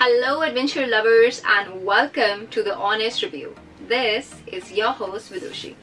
Hello, adventure lovers, and welcome to the Honest Review. This is your host, Vidushi.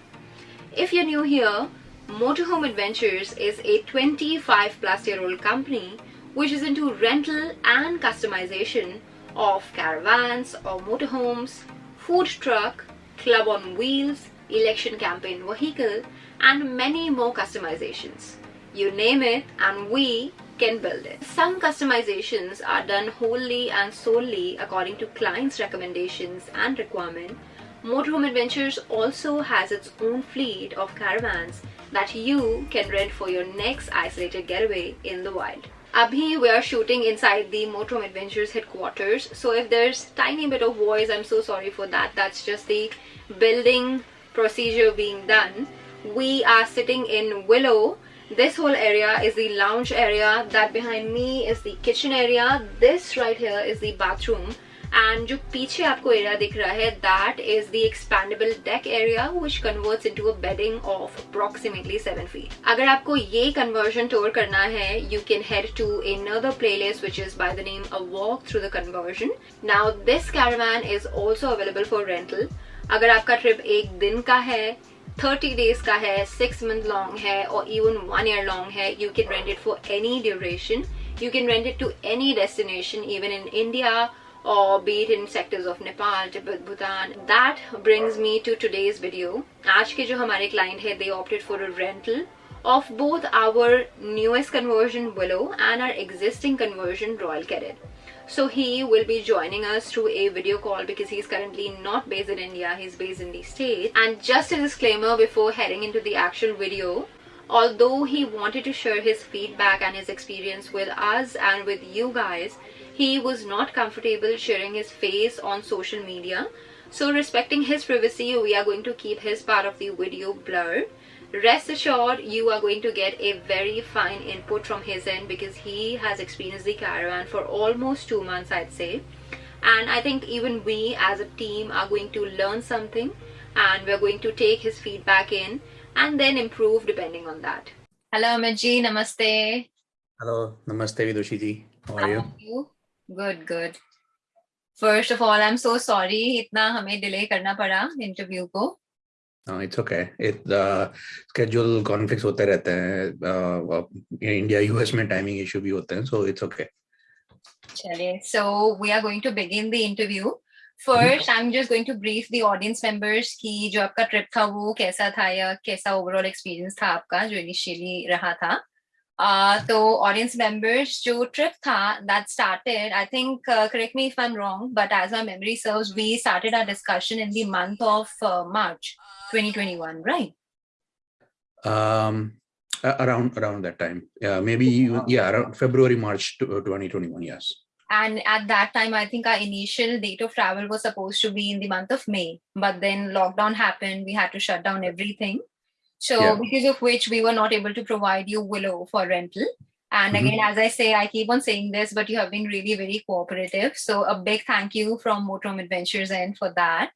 If you're new here, Motorhome Adventures is a 25 plus year old company which is into rental and customization of caravans or motorhomes, food truck, club on wheels, election campaign vehicle, and many more customizations. You name it, and we can build it. Some customizations are done wholly and solely according to client's recommendations and requirement. Motorhome Adventures also has its own fleet of caravans that you can rent for your next isolated getaway in the wild. Abhi, we are shooting inside the Motorhome Adventures headquarters. So if there's tiny bit of voice, I'm so sorry for that. That's just the building procedure being done. We are sitting in Willow this whole area is the lounge area that behind me is the kitchen area this right here is the bathroom and जो पीछे आपको area दिख रहा है that is the expandable deck area which converts into a bedding of approximately 7 feet अगर आपको ये conversion tour करना है you can head to another playlist which is by the name a walk through the conversion now this caravan is also available for rental अगर आपका trip एक दिन का है 30 days का है 6 month long है or even 1 year long है you can rent it for any duration you can rent it to any destination even in India or be it in sectors of Nepal, Tibet, Bhutan. That brings me to today's video. आज के जो हमारे client है they opted for a rental of both our newest conversion Willow and our existing conversion Royal Cadet. So he will be joining us through a video call because he's currently not based in India, he's based in the States. And just a disclaimer before heading into the actual video, although he wanted to share his feedback and his experience with us and with you guys, he was not comfortable sharing his face on social media. So respecting his privacy, we are going to keep his part of the video blurred rest assured you are going to get a very fine input from his end because he has experienced the caravan for almost two months i'd say. And i think even we as a team are going to learn something and we're going to take his feedback in and then improve depending on that. Hello Amit namaste. Hello. Namaste vidushi ji. How are you? you? Good good. First of all i'm so sorry. Itna hame delay karna pada interview ko it's okay it schedule conflicts होते रहते हैं India US में timing issue भी होते हैं so it's okay चलिए so we are going to begin the interview first I am just going to brief the audience members कि जो आपका ट्रिप था वो कैसा था या कैसा ओवरऑल एक्सपीरियंस था आपका जो इनिशियली रहा था। तो ऑडियंस मेंबर्स जो ट्रिप था that started I think correct me if I am wrong but as my memory serves we started our discussion in the month of March 2021 right um around around that time. Yeah maybe you, yeah around february march 2021 uh, yes. And at that time i think our initial date of travel was supposed to be in the month of may but then lockdown happened we had to shut down everything. So yeah. because of which we were not able to provide you Willow for rental. And mm -hmm. again, as I say, I keep on saying this, but you have been really very cooperative. So a big thank you from Motorhome Adventures and for that.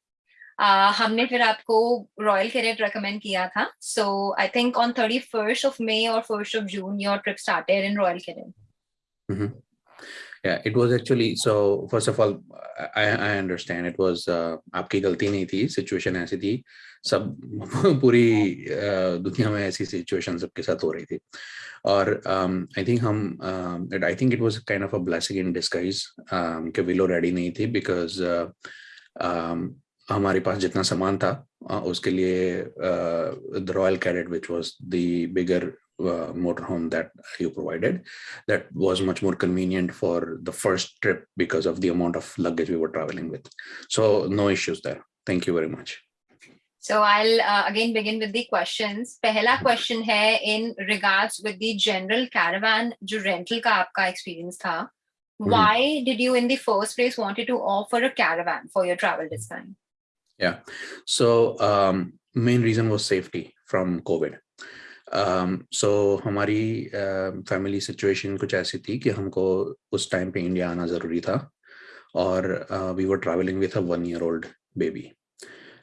Uh, हमने फिर आपको royal carat recommend किया था so I think on 31st of May or 1st of June your trip started in Royal Cadet. Mm -hmm. Yeah, it was actually so. First of all, I I understand it was uh, आपकी गलती नहीं थी. Situation ऐसी थी. सब पूरी दुनिया में ऐसी सिचुएशन सबके साथ हो रही थी। और आई थिंक हम I think it was kind of a blessing in disguise कि विलो रेडी नहीं थी बिकॉज़ हमारे पास जितना सामान था उसके लिए the Royal Cadet which was the bigger motor home that you provided that was much more convenient for the first trip because of the amount of luggage we were travelling with so no issues there thank you very much So I'll uh, again begin with the questions. पहला question है in regards with the general caravan जो rental का आपका experience था. Mm-hmm. Why did you in the first place wanted to offer a caravan for your travel this time? Yeah, so um, main reason was safety from COVID. Um, so हमारी uh, family situation कुछ ऐसी थी कि हमको उस time पे India आना ज़रूरी था और uh, we were traveling with a one year old baby.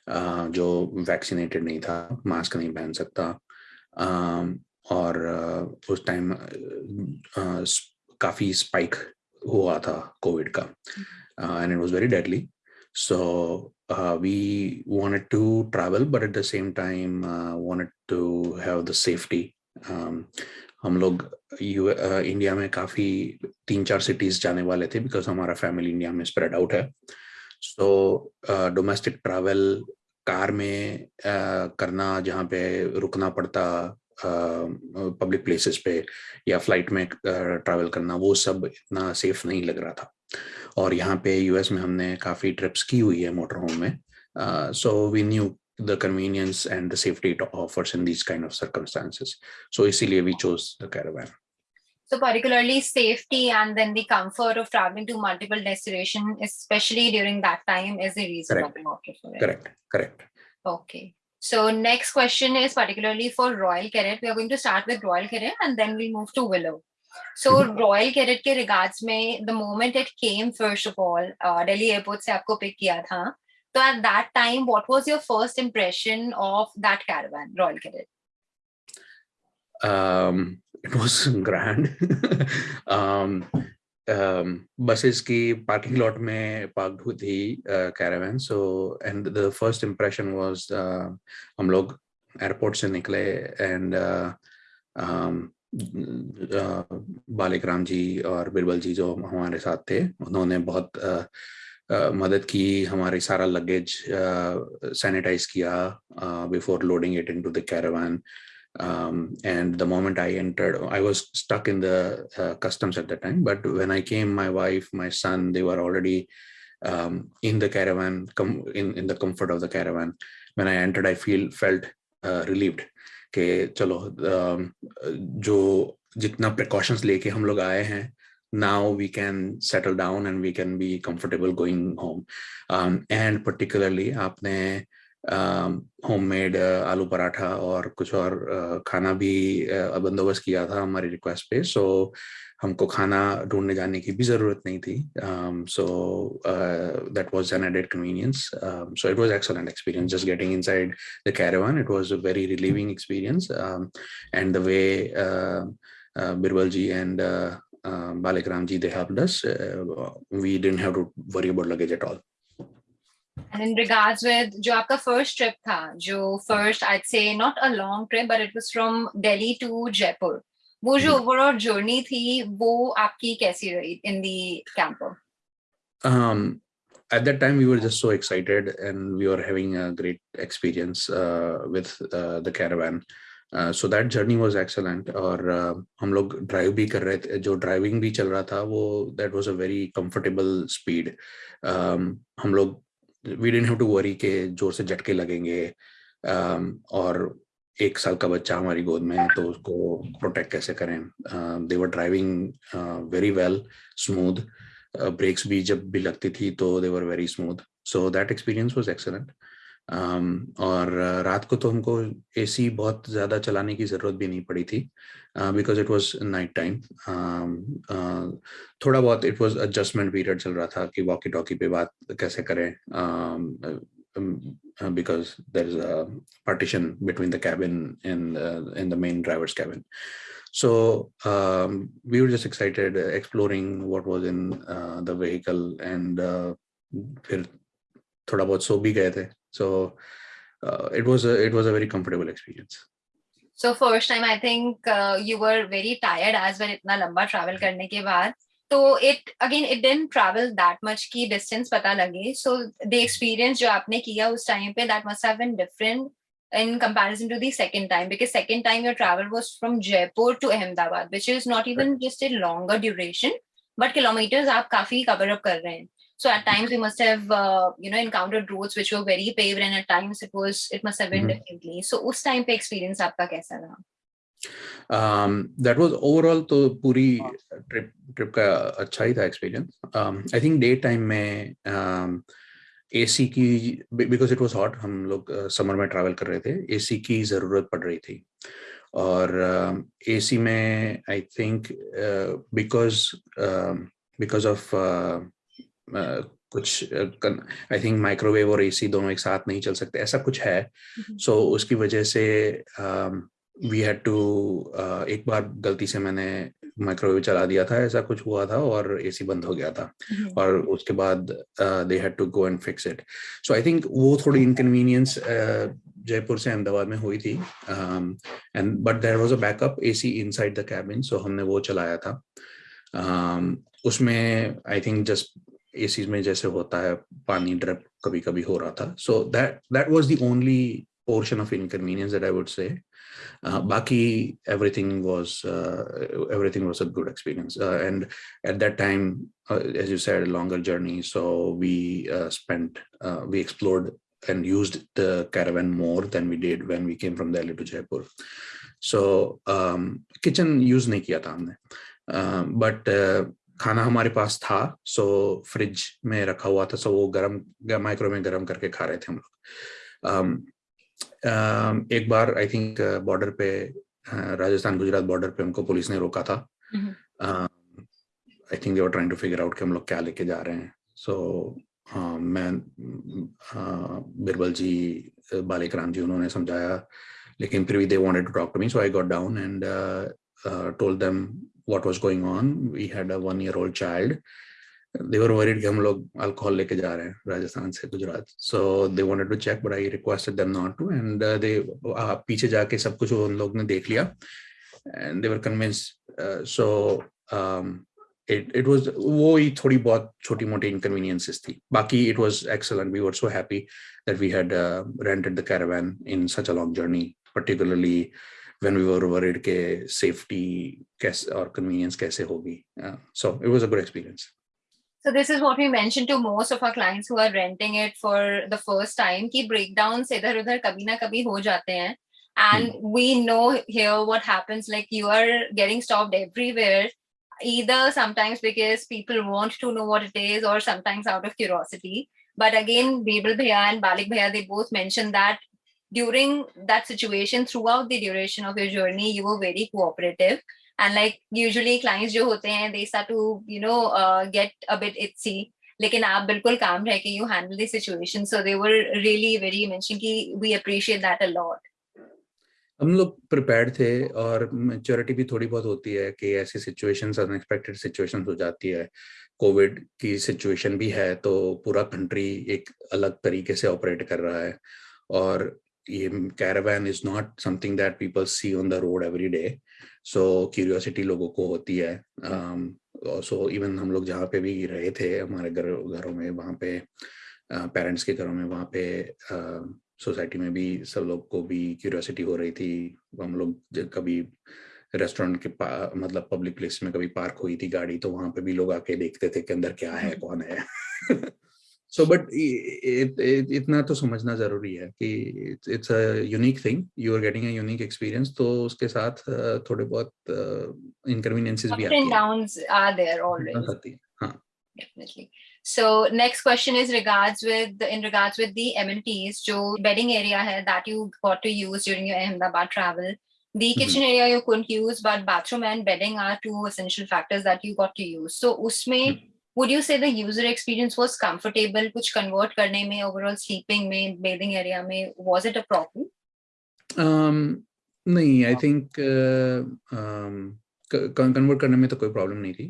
जो वैक्सीनेटेड नहीं था मास्क नहीं पहन सकता और उस टाइम काफ़ी स्पाइक हुआ था कोविड का and it it very deadly deadly. So uh, we wanted to travel, but at the same time uh, wanted to have the safety. Um, हम लोग यू इंडिया में काफ़ी तीन चार सिटीज़ जाने वाले थे बिकॉज़ हमारा फैमिली इंडिया में स्प्रेड आउट है सो डोमेस्टिक ट्रैवल कार में आ, करना जहाँ पे रुकना पड़ता पब्लिक प्लेसेस पे या फ़्लाइट में ट्रैवल करना वो सब इतना सेफ़ नहीं लग रहा था। और यहाँ पे यूएस में हमने काफ़ी ट्रिप्स की हुई है मोटर होम में so we knew the convenience and the safety offers in these kind of circumstances so इसीलिए we chose the caravan So particularly safety and then the comfort of traveling to multiple destinations, especially during that time is the reason Correct. that we opted for it. Correct, correct. Okay. So next question is particularly for Royal Carrot. We are going to start with Royal Carrot and then we'll move to Willow. So Mhm. Royal Carrot के regards में the moment it came first of all uh, Delhi airport से आपको pick किया था. So at that time, what was your first impression of that caravan, Royal Carrot? Um, it was grand. um, um, buses की parking lot में parked हुई थी uh, caravan. So and the first impression was uh, हम लोग airport से निकले and uh, um, uh, Balik Ram ji और बिरबल जी जो हमारे साथ थे उन्होंने बहुत uh, uh, मदद की हमारे सारा लगेज सैनिटाइज किया before loading it into the caravan um, and the moment I entered, I was stuck in the uh, customs at the time. But when I came, my wife, my son, they were already um, in the caravan, com- in in the comfort of the caravan. When I entered, I feel felt uh, relieved. कि चलो um, जो जितना precautions लेके हम लोग आए हैं now we can settle down and we can be comfortable going home um, and particularly आपने होममेड आलू पराठा और कुछ और खाना भी बंदोबस्त किया था हमारी रिक्वेस्ट पे सो हमको खाना ढूँढने जाने की भी ज़रूरत नहीं थी so that was an added convenience so it was excellent experience just getting inside the caravan it was a very relieving experience and the way Birbal ji and Balikaram ji, they helped us. Uh, we didn't have to worry about luggage at all. And in regards with जो आपका first trip था, जो first I'd say not a long trip, but it was from Delhi to Jaipur. वो जो overall journey थी, वो आपकी कैसी रही in the camper? Um, at that time, we were just so excited and we were having a great experience uh, with uh, the caravan. Uh, so that journey was excellent और uh, हम लोग drive भी कर रहे थे जो driving भी चल रहा था वो that was a very comfortable speed um, हम लोग we didn't have to worry के ज़ोर से झटके लगेंगे um, और एक साल का बच्चा हमारी गोद में है तो उसको प्रोटेक्ट कैसे करें? They were driving very well smooth brakes भी जब भी लगती थी तो they were smooth so that experience was excellent और रात को तो हमको ए सी बहुत ज़्यादा चलाने की ज़रूरत भी नहीं पड़ी थी because it was night time थोड़ा बहुत इट वॉज़ एडजस्टमेंट पीरियड चल रहा था कि वॉकी टॉकी पे बात कैसे करें because there is a partition between the cabin in the main drivers cabin so um, we were just excited exploring what was in uh, the vehicle and फिर थोड़ा बहुत सो भी गए थे। So uh, it was a it was a very comfortable experience so first time i think uh, you were very tired as well itna lamba travel karne ke baad so it again it didn't travel that much ki distance pata lage so the experience jo aapne kiya us time pe that must have been different in comparison to the second time because second time your travel was from jaipur to ahmedabad which is not even right. just a longer duration but kilometers aap kafi cover up kar rahe hain so at times we must have uh, you know encountered roads which were very paved and at times it was it must have been mm-hmm. differently so us time pe experience aapka kaisa raha um that was overall to puri trip trip ka acha hi tha experience um i think day time mein um AC की because it was hot हम लोग summer में travel कर रहे थे AC की ज़रूरत पड़ रही थी और एसी में I think because because of कुछ आई थिंक माइक्रोवेव और एसी दोनों एक साथ नहीं चल सकते ऐसा कुछ है। सो so, उसकी वजह से वी हैड टू एक बार गलती से मैंने माइक्रोवेव चला दिया था ऐसा कुछ हुआ था और एसी बंद हो गया था। और उसके बाद they had to go and fix it so I think वो थोड़ी इनकन्वीनियंस जयपुर से अहमदाबाद में हुई थी and but there was a backup A C inside the cabin so हमने वो चलाया था। Um, उसमें आई थिंक जस्ट एसी में जैसे होता है, पानी ड्रप कभी कभी हो रहा था। So that that was the only portion of inconvenience that I would say बाकी everything was everything was a good experience and at that time as you said longer journey so we spend we explored and use the caravan more than we did when we came from Delhi to Jaipur so kitchen use नहीं किया था हमने। But खाना हमारे पास था सो fridge में रखा हुआ था सो वो गरम माइक्रो में गरम करके खा रहे थे हम लोग। Um, um, एक बार आई थिंक बॉर्डर पे राजस्थान गुजरात बॉर्डर पे हमको पुलिस ने रोका था। I think they were trying to figure out कि हम लोग क्या लेके जा रहे हैं। सो so, हाँ मैं uh, बिरबल जी बालिक राम जी उन्होंने समझाया लेकिन फिर भी they wanted to talk to me so I got down and told them what was going on we had a one year old child they were worried कि हम लोग अल्कोहल लेके जा रहे हैं राजस्थान से Gujarat so they wanted to check but I requested them not to and they पीछे जाके सब कुछ उन लोग ने देख लिया and they were convince so it it was वो ही थोड़ी बहुत छोटी मोटी inconveniences थी बाकी it was excellent we were so happy that we had uh, rented the caravan in such a long journey particularly when we were worried ke safety kaise, or convenience kaise hogi. Uh, so it was a good experience. So this is what we mentioned to most of our clients who are renting it for the first time ki breakdowns idhar udhar kabhi na kabhi ho jate hain. And hmm. we know here what happens like you are getting stopped everywhere either sometimes because people want to know what it is or sometimes out of curiosity. But again, Bebel Bhaiya and Balik Bhaiya, they both mentioned that during that situation, throughout the duration of your journey, you were very cooperative. And like usually clients jo hote hain, they start to, you know, uh, get a bit itsy. लेकिन आप बिल्कुल काम रह के you handle the situation so they were really very mention कि we appreciate that a lot हम लोग prepared थे और मेच्योरिटी भी थोड़ी बहुत होती है कि ऐसी सिचुएशंस अनएक्सपेक्टेड सिचुएशंस हो जाती है कोविड की सिचुएशन भी है तो पूरा कंट्री एक अलग तरीके से ऑपरेट कर रहा है और ये caravan is not something that people see on the road every day so curiosity लोगों को होती है। सो um, इवन हम लोग जहाँ पे भी रहे थे हमारे घर घरों में वहाँ पे पेरेंट्स uh, के घरों में वहाँ पे uh, सोसाइटी में भी सब लोग को भी क्यूरियोसिटी हो रही थी। हम लोग कभी रेस्टोरेंट के मतलब पब्लिक प्लेस में कभी पार्क हुई थी गाड़ी तो वहाँ पे भी लोग आके देखते थे कि अंदर क्या है हम्म। कौन है। सो so, बट इतना तो समझना ज़रूरी है कि it's a unique thing you are getting a unique experience तो उसके साथ थोड़े बहुत इनकन्वीनियंसेस भी आती हैं हाँ definitely so next question is regards with the, in regards with the amenities jo bedding area hai that you got to use during your ahmedabad travel the mm-hmm. kitchen area you couldn't use but bathroom and bedding are two essential factors that you got to use so usme mm-hmm. Would you say the user experience was comfortable kuch convert karne mein overall sleeping mein bathing area mein was it a problem um think uh, um convert करने में तो कोई problem नहीं थी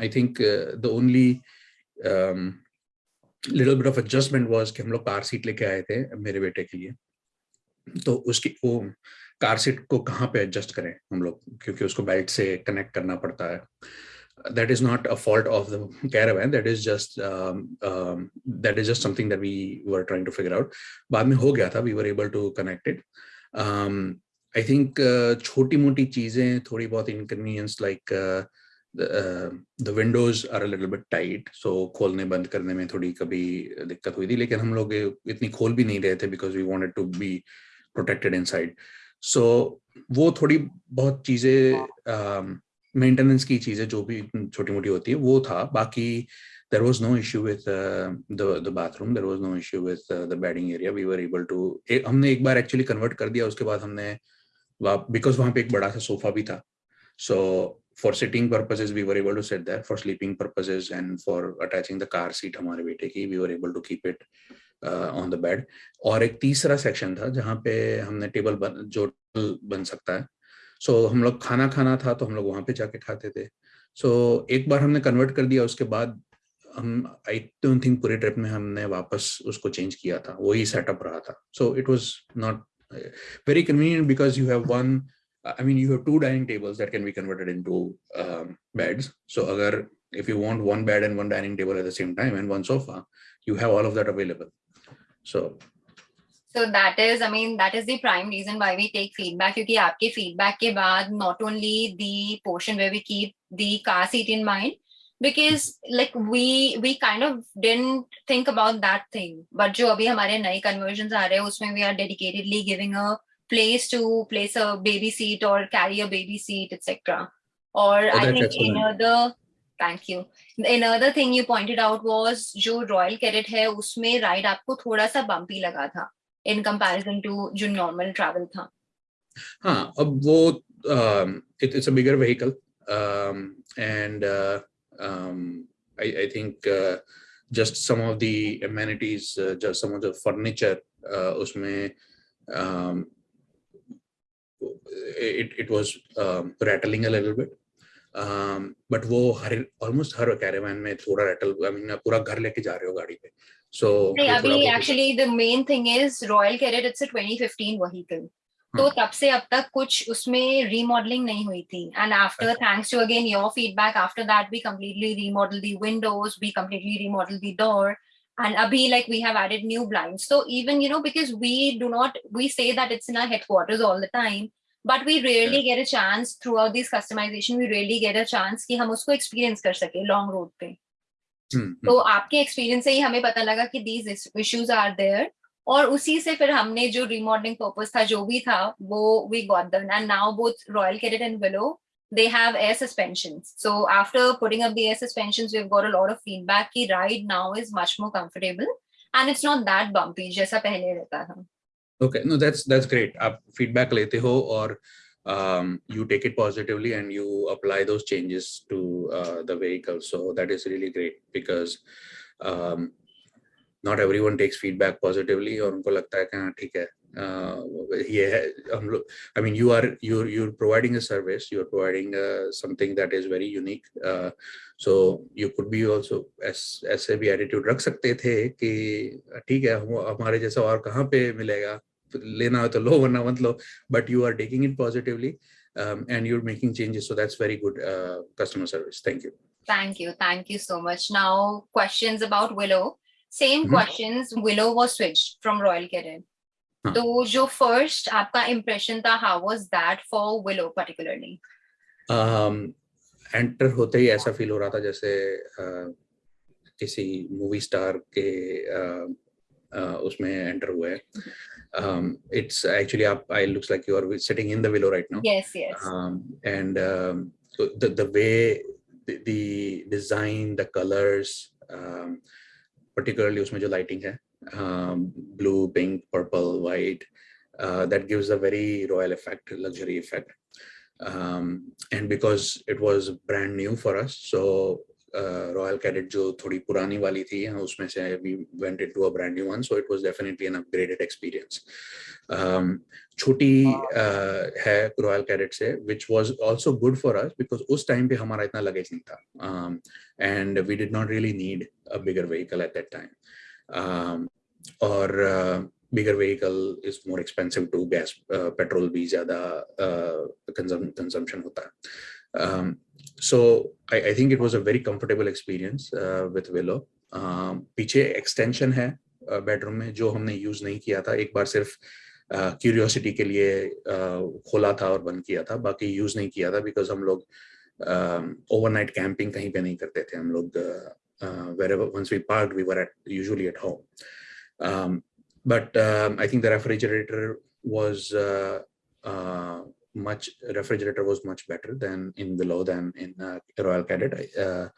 I think the only little bit of adjustment was कि हम लोग car seat लेके आए थे मेरे बेटे के लिए तो उसकी वो कार सीट को कहाँ पे एडजस्ट करें हम लोग क्योंकि उसको बेल्ट से कनेक्ट करना पड़ता है that is not a fault of the caravan. That is just um, um, that is just something that we were trying to figure out. baad mein ho gaya tha we were able to connect it. Um, i think uh, choti moti cheeze thodi bahut inconvenience like uh, the, uh, the windows are a little bit tight. So kholne band karne mein thodi kabhi dikkat hui thi lekin hum log itni khol bhi nahi rahe the because we wanted to be protected inside. So wo thodi bahut cheeze um, की चीज़ें जो भी छोटी मोटी होती है वो था। बाकी there was no issue with uh, the the bathroom there was no issue with area. We were able to हमने एक बार actually convert कर दिया उसके बाद हमने बिकॉज़ वहाँ पे एक बड़ा सा सोफा भी था। So for sitting purposes we were able to set that for sleeping purposes and for attaching the car seat हमारे बेटे की we were able to keep it on the bed और एक तीसरा सेक्शन था जहाँ पे हमने टेबल बन जो बन सकता है। सो so, हम लोग खाना खाना था तो हम लोग वहाँ पे जाके खाते थे सो so, एक बार हमने कन्वर्ट कर दिया उसके बाद हम आई डोंट थिंक पूरे ट्रिप में हमने वापस उसको चेंज किया था वही सेटअप रहा था so it was not very convenient because you have one I mean, you have two dining tables that can be converted into um, beds. So, agar, if you want one bed and one dining table at the same time and one sofa, you have all of that available. So, so that is I mean that is the prime reason why we take feedback क्योंकि आपके feedback के बाद not only the portion way we keep the car seat in mind because like we we kind of didn't think about that thing but जो अभी हमारे नए conversion आ रहे हैं उसमें we are dedicatedly giving a place to place a baby seat और carry a baby seat etcetera और I think in other thank you in other thing you pointed out was जो रॉयल कैरेट है उसमें ride आपको थोड़ा सा bumpy लगा था। In comparison to जो normal travel था हाँ अब वो um, um, and uh, um, I, I think uh, just some of the amenities uh, just some of the furniture uh, उसमें um, it, it was um, rattling a little bit um, वो हर almost हर caravan में थोड़ा rattle I mean पूरा घर लेके जा रहे हो गाड़ी पे so अभी actually the main thing is Royal Cadet it's a 2015 vehicle तो तब से अब तक कुछ उसमें remodeling नहीं हुई थी and after thanks to again your feedback after that we completely remodeled the windows we completely remodeled the door and abhi like we have added new blinds so even you know because we do not we say that it's in our headquarters all the time but we rarely get a chance throughout this customization we rarely get a chance कि हम उसको experience कर सके long road पे हम्म, hmm. तो आपके experience से ही हमें पता लगा कि दीज इश्यूज़ आर देयर और उसी से फिर हमने जो रिमॉडलिंग पर्पज था जो भी था वो we got done and now both Royal Cadet and Willow they have air suspension so after putting up the suspension we a lot of feedback की ride now is much more comfortable and it's not that bumpy जैसा पहले रहता था। Okay no that's that's great आप feedback लेते हो और um, you take it positively and you apply those changes to uh, the vehicle. So that is really great because um, not everyone takes feedback positively or उनको लगता है कि हाँ ठीक है ये है हम लोग I mean you are you you're providing a service you're providing uh, something that is very unique uh, so you could be also ऐस, ऐसे भी attitude रख सकते थे कि ठीक है हमारे जैसा और कहाँ पे मिलेगा lena ho to lo warna mat lo but you are taking it positively um, and you're making changes so that's very good uh, customer service thank you thank you thank you so much now questions about willow same mm -hmm. questions willow was switched from royal cadet huh. तो जो first आपका impression था how was that for willow particularly um enter होते ही ऐसा feel हो रहा था जैसे uh, किसी मूवी स्टार के uh, uh, उसमें एंटर हुए um, it's actually up I looks like you are sitting in the willow right now. Yes yes. Um, and um, the, the way the, the design the colors um, particularly usme jo lighting hai um, blue pink purple white uh, that gives a very royal effect luxury effect. Um, and because it was brand new for us so Royal Cadet जो थोड़ी पुरानी वाली थी उसमें से we went into a brand new one so it was definitely an upgraded experience छोटी है। Royal cadet से which was also good for us because उस टाइम पे हमारा इतना लगेज नहीं था। And we did not really need a bigger vehicle at that time और bigger vehicle is more expensive to gas uh, petrol भी ज़्यादा uh, consumption होता। है um, so I, I think it was a very comfortable experience uh, with Willow. Um, पीछे extension है uh, में जो हमने यूज़ नहीं किया था एक बार सिर्फ़ क्यूरियोसिटी uh, के लिए uh, खोला था और बंद किया था बाकी यूज़ नहीं किया था बिकॉज़ हम लोग ओवरनाइट कैंपिंग कहीं पे नहीं करते थे हम लोग wherever once we parked we were at usually at home um, but um, I think the refrigerator was uh, uh, much refrigerator was much better than in below than in uh, Royal Cadet. Uh,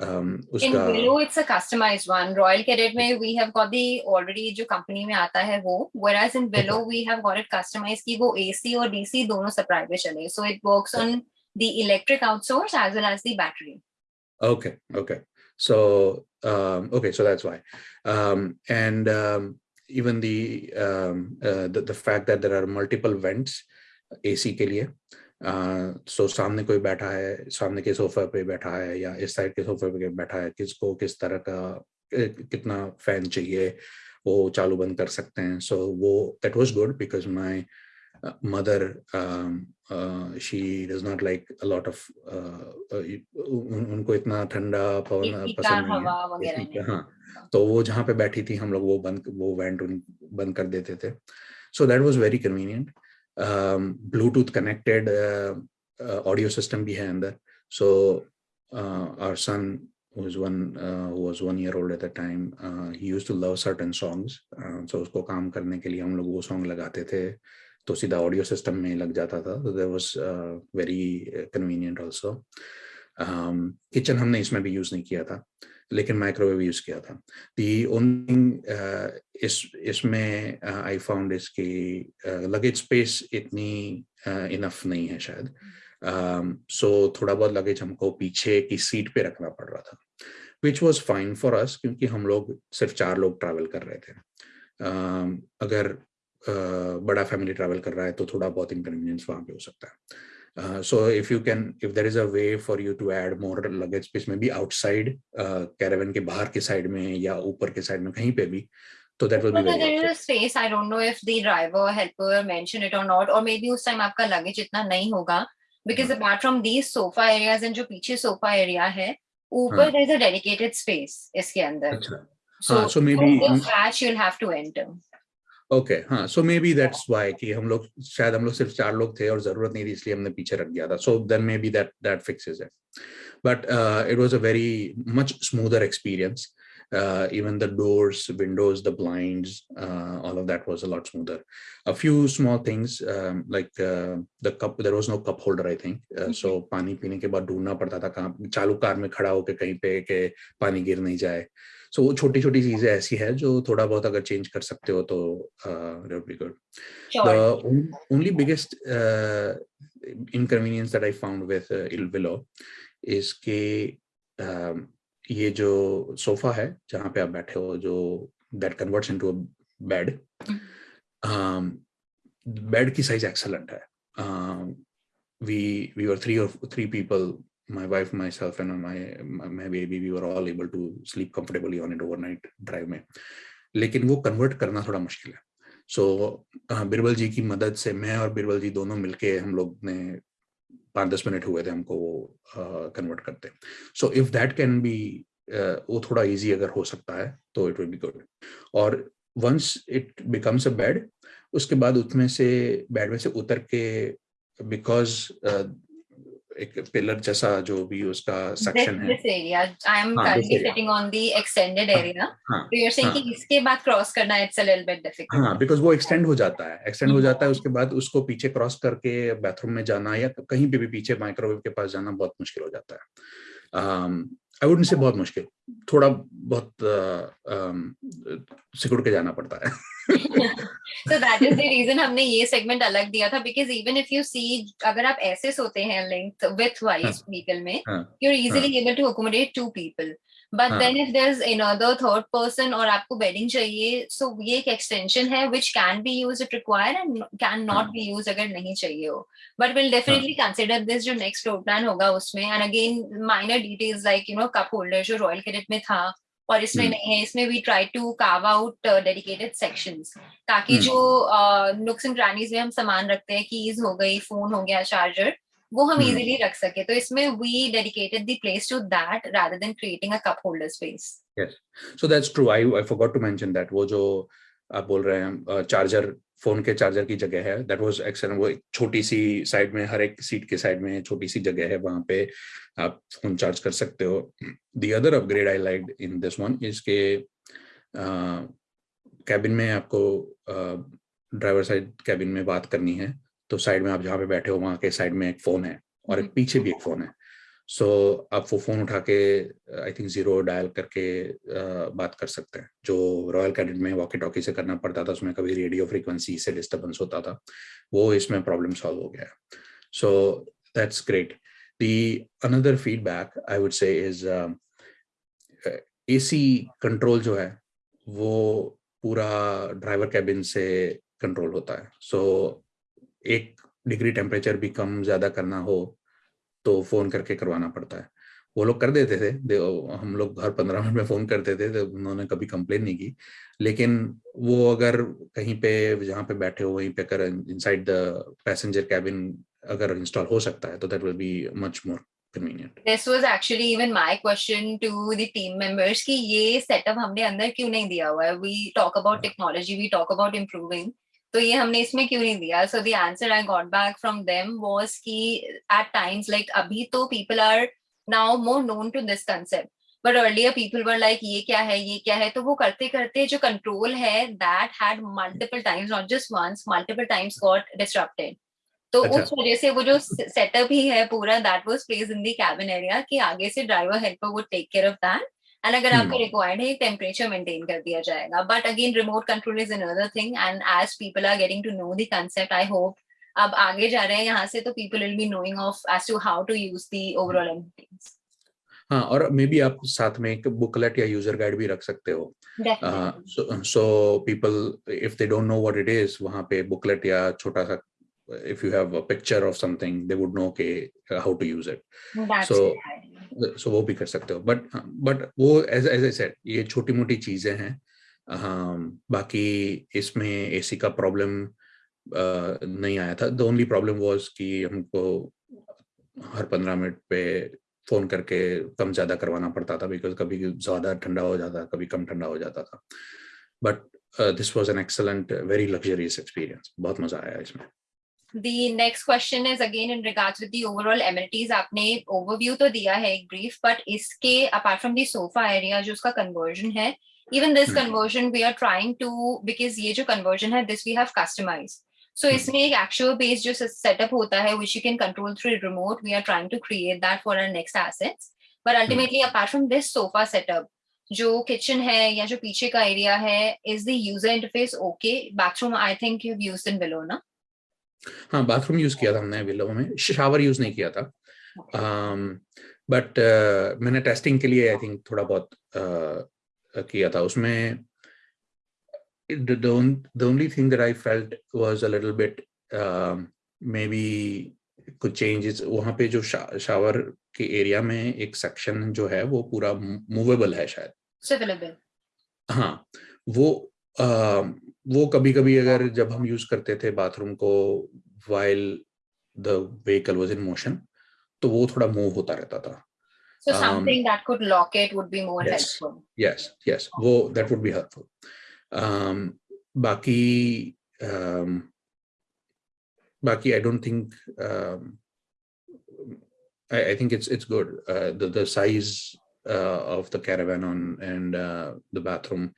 um, in below it's a customized one. Royal Cadet में we have got the already जो company में आता है वो, whereas in below okay. we have got it customized कि वो AC और DC दोनों supply पे चले. So it works on the electric outsource as well as the battery. Okay, okay. So um, okay, so that's why. Um, and um, even the, um, uh, the the fact that there are multiple vents AC के लिए। सो सामने कोई बैठा है सामने के सोफे पे बैठा है या इस साइड के सोफे पे बैठा है किसको किस तरह का कितना फ़ैन चाहिए वो चालू बंद कर सकते हैं। सो so, वो that was good because my mother she does not like a lot of उनको इतना ठंडा पवन पसंद नहीं है। हाँ। तो वो जहाँ पे बैठी थी हम लोग वो बंद वो वेंट बंद कर देते थे। So that was very convenient Bluetooth connected audio system भी है अंदर. So our son was one uh, was one year old at the time uh, he used to love certain songs. Uh, so उसको काम करने के लिए हम लोग वो सॉन्ग लगाते थे तो सीधा ऑडियो सिस्टम में लग जाता था. तो there was very convenient also kitchen हमने इसमें भी यूज़ नहीं किया था. लेकिन माइक्रोवेव यूज़ किया था। दी ओनली इस इसमें आई फाउंड इसकी लगेज स्पेस इतनी इनफ नहीं है शायद। सो um, थोड़ा बहुत लगेज हमको पीछे की सीट पे रखना पड़ रहा था which was fine for us क्योंकि हम लोग सिर्फ़ चार लोग ट्रैवल कर रहे थे। Uh, अगर uh, बड़ा फैमिली ट्रैवल कर रहा है तो थोड़ा बहुत इनकन्वीनियंस वहाँ पे हो सकता है। So if you can if there is a way for you to add more luggage space में भी आउटसाइड कैरावन के बाहर के साइड में या ऊपर के साइड में कहीं पे भी तो that will be very there is a space I don't know if the driver helper mentioned it or not or maybe उस टाइम आपका लगेज इतना नहीं होगा because hmm. apart from these sofa areas and जो पीछे sofa area है ऊपर there is a dedicated space इसके अंदर so हाँ, so maybe you'll have to enter okay हाँ so maybe that's why कि हम लोग शायद हम लोग सिर्फ़ चार लोग थे और ज़रूरत नहीं थी इसलिए हमने पीछे रख दिया था। So then maybe that that fixes it but it was a very much smoother experience uh, even the doors, windows, the blinds, uh, all of that was a lot smoother. A few small things um, like uh, the cup, there was no cup holder, I think. Uh, so पानी पीने के बाद ढूंढना पड़ता था कहाँ चालू car में खड़ा होके कहीं पे के पानी गिर नहीं जाए। सो so, वो छोटी छोटी चीज़ें ऐसी है जो थोड़ा बहुत अगर चेंज कर सकते हो तो be good the only biggest that I found with uh, Il Willow के um, ये जो सोफा है जहाँ पे आप बैठे हो जो that converts into a bed bed की साइज़ एक्सेलेंट है। वी वी वर थ्री और three people my wife myself and my my baby we were all able to sleep comfortably on it overnight drive में। लेकिन वो convert करना थोड़ा मुश्किल है। सो so, uh, बिरबल जी की मदद से मैं और बिरबल जी दोनों मिलके हम लोग ने पाँच दस मिनट हुए थे हमको वो कन्वर्ट करते। So if that can be वो थोड़ा इजी अगर हो सकता है तो इट विल बी गुड और once it becomes a bed उसके बाद उसमें से बेड में से उतर के बिकॉज़ एक पिलर जैसा जो भी उसका सेक्शन है। This area I am currently sitting on the extended area so you're saying कि इसके बाद क्रॉस करना हाँ वो एक्सटेंड हो जाता है। एक्सटेंड हो जाता है उसके बाद उसको पीछे क्रॉस करके बाथरूम में जाना या कहीं पे भी पीछे माइक्रोवेव के पास जाना बहुत मुश्किल हो जाता है। आई वुडंट से बहुत मुश्किल। थोड़ा बहुत सिकुड़ के जाना पड़ता है so that is the reason हमने ये segment अलग दिया था because even if you see अगर आप ऐसे सोते हैं length width wise vehicle में you're easily able to accommodate two people but हाँ. then if there's another third person और आपको bedding चाहिए so ये एक extension है which can be used if required and can not हाँ. be used अगर नहीं चाहिए हो but we'll definitely हाँ. consider this जो next road plan होगा उसमें and again minor details like you know cup holder जो Royal Cadet में था। और इसमें नहीं है इसमें we try to carve out dedicated sections ताकि जो नुक्स एंड क्रानीज में हम सामान रखते हैं कीज हो गई फ़ोन हो गया चार्जर वो हम इजीली रख सके। तो इसमें we dedicated the place to that rather than creating a cup holder space yes so that's true I I forgot to mention that वो जो आप बोल रहे हैं चार्जर फ़ोन के चार्जर की जगह है। दैट वाज एक्सेलेंट वो छोटी सी साइड में हर एक सीट के साइड में छोटी सी जगह है वहाँ पे आप फ़ोन चार्ज कर सकते हो। The other upgrade I like in this one इसके कैबिन में आपको ड्राइवर साइड कैबिन में बात करनी है। तो साइड में आप जहाँ पे बैठे हो वहाँ के साइड में एक फ़ोन है और एक पीछे भी एक फ़ोन है। सो so, आप वो फ़ोन उठा के आई थिंक ज़ीरो डायल करके uh, बात कर सकते हैं। जो रॉयल कैडेट में वॉकी टॉकी से करना पड़ता था उसमें कभी रेडियो फ्रीक्वेंसी से डिस्टर्बेंस होता था वो इसमें प्रॉब्लम सॉल्व हो गया। So that's great the another feedback I would say is AC control जो है वो पूरा ड्राइवर कैबिन से कंट्रोल होता है। सो so, एक डिग्री टेम्परेचर भी कम ज़्यादा करना हो तो फ़ोन करके करवाना पड़ता है वो लोग कर देते थे दे, हम लोग हर पंद्रह मिनट में फ़ोन करते थे तो उन्होंने कभी कंप्लेन नहीं की लेकिन वो अगर कहीं पे जहाँ पे बैठे हो वहीं पे अगर इनसाइड द पैसेंजर कैबिन अगर इंस्टॉल हो सकता है तो that will be much more convenient. This was actually even my question to the team members कि ये setup हमने अंदर क्यों नहीं दिया हुआ है We talk about technology, we talk about improving. तो ये हमने इसमें क्यों नहीं दिया? So answer I got back from them was की एट टाइम्स लाइक अभी तो people are now more known to this concept but earlier people were like ये क्या है? ये क्या है? तो वो करते करते जो कंट्रोल है that had multiple times not just once multiple times got disrupted तो अच्छा। उस वजह से वो जो सेटअप ही है पूरा that was place in the cabin area कि आगे से ड्राइवर हेल्पर वो take care of that and अगर आपका रिक्वायर्ड है टेम्परेचर मेंटेन कर दिया जाएगा. But again remote control is another thing and as people are getting to know the concept I hope अब आगे जा रहे हैं यहाँ से तो people will be knowing of as to how to use the overall amenities हाँ और मे बी आप साथ में एक बुकलेट या यूज़र गाइड भी रख सकते हो। So people if they don't know what it is वहाँ पे बुकलेट या छोटा सा if you have a picture of something they would know okay how to use it. That's so, वो भी कर सकते हो। बट बट वो एज एज I said, ये छोटी मोटी चीज़ें हैं। बाकी इसमें एसी का प्रॉब्लम नहीं आया था। द ओनली प्रॉब्लम वाज कि हमको हर पंद्रह मिनट पे फ़ोन करके कम ज़्यादा करवाना पड़ता था बिकॉज़ कभी ज़्यादा ठंडा हो जाता, कभी कम ठंडा हो जाता था। But this was an excellent very luxurious experience बहुत मज़ा आया इसमें। The next question is again in regards with the overall amenities. आपने overview तो दिया है एक brief, but इसके apart from the sofa area जो उसका conversion है, even this hmm. conversion we are trying to because ये जो conversion है, this we have customized. So hmm. इसमें एक actual base जो setup होता है which you can control through remote. We are trying to create that for our next assets. But ultimately hmm. apart from this sofa setup, जो kitchen है या जो पीछे का एरिया है is the user interface okay bathroom I think you used in below ना हाँ bathroom use किया था हमने विलो में। शावर यूज़ नहीं किया था। बट um, uh, मैंने टेस्टिंग के लिए आई थिंक थोड़ा बहुत uh, किया था। उसमें the, only thing that I felt was a little bit uh, maybe could change वहाँ पे जो शा, शावर के एरिया में एक सेक्शन जो है वो पूरा मूवेबल है शायद। हाँ वो आ, वो कभी कभी अगर जब हम यूज़ करते थे बाथरूम को while the vehicle was in motion तो वो थोड़ा मूव होता रहता था so um, something um, that could lock it would be more yes, helpful yes yes wo that would be helpful um baki um baki i don't think um I, I think it's it's good uh, the the size uh, of the caravan on and uh, the bathroom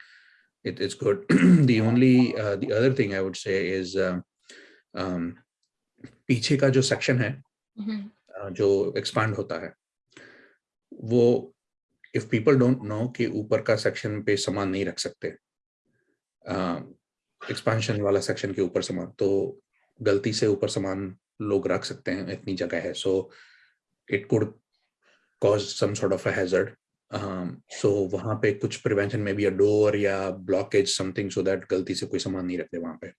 it, it's good. The only uh, the other thing i would say is uh, um, पीछे का जो section है uh, जो expand होता है वो if people don't know कि ऊपर का सेक्शन पे सामान नहीं रख सकते एक्सपांशन uh, वाला सेक्शन के ऊपर सामान तो गलती से ऊपर सामान लोग रख सकते हैं इतनी जगह है। So it could cause some sort of a hazard um, so वहां पे कुछ प्रिवेंशन में भी अ डोर या ब्लॉकेज समथिंग सो दैट गलती से कोई सामान नहीं रखते वहां पे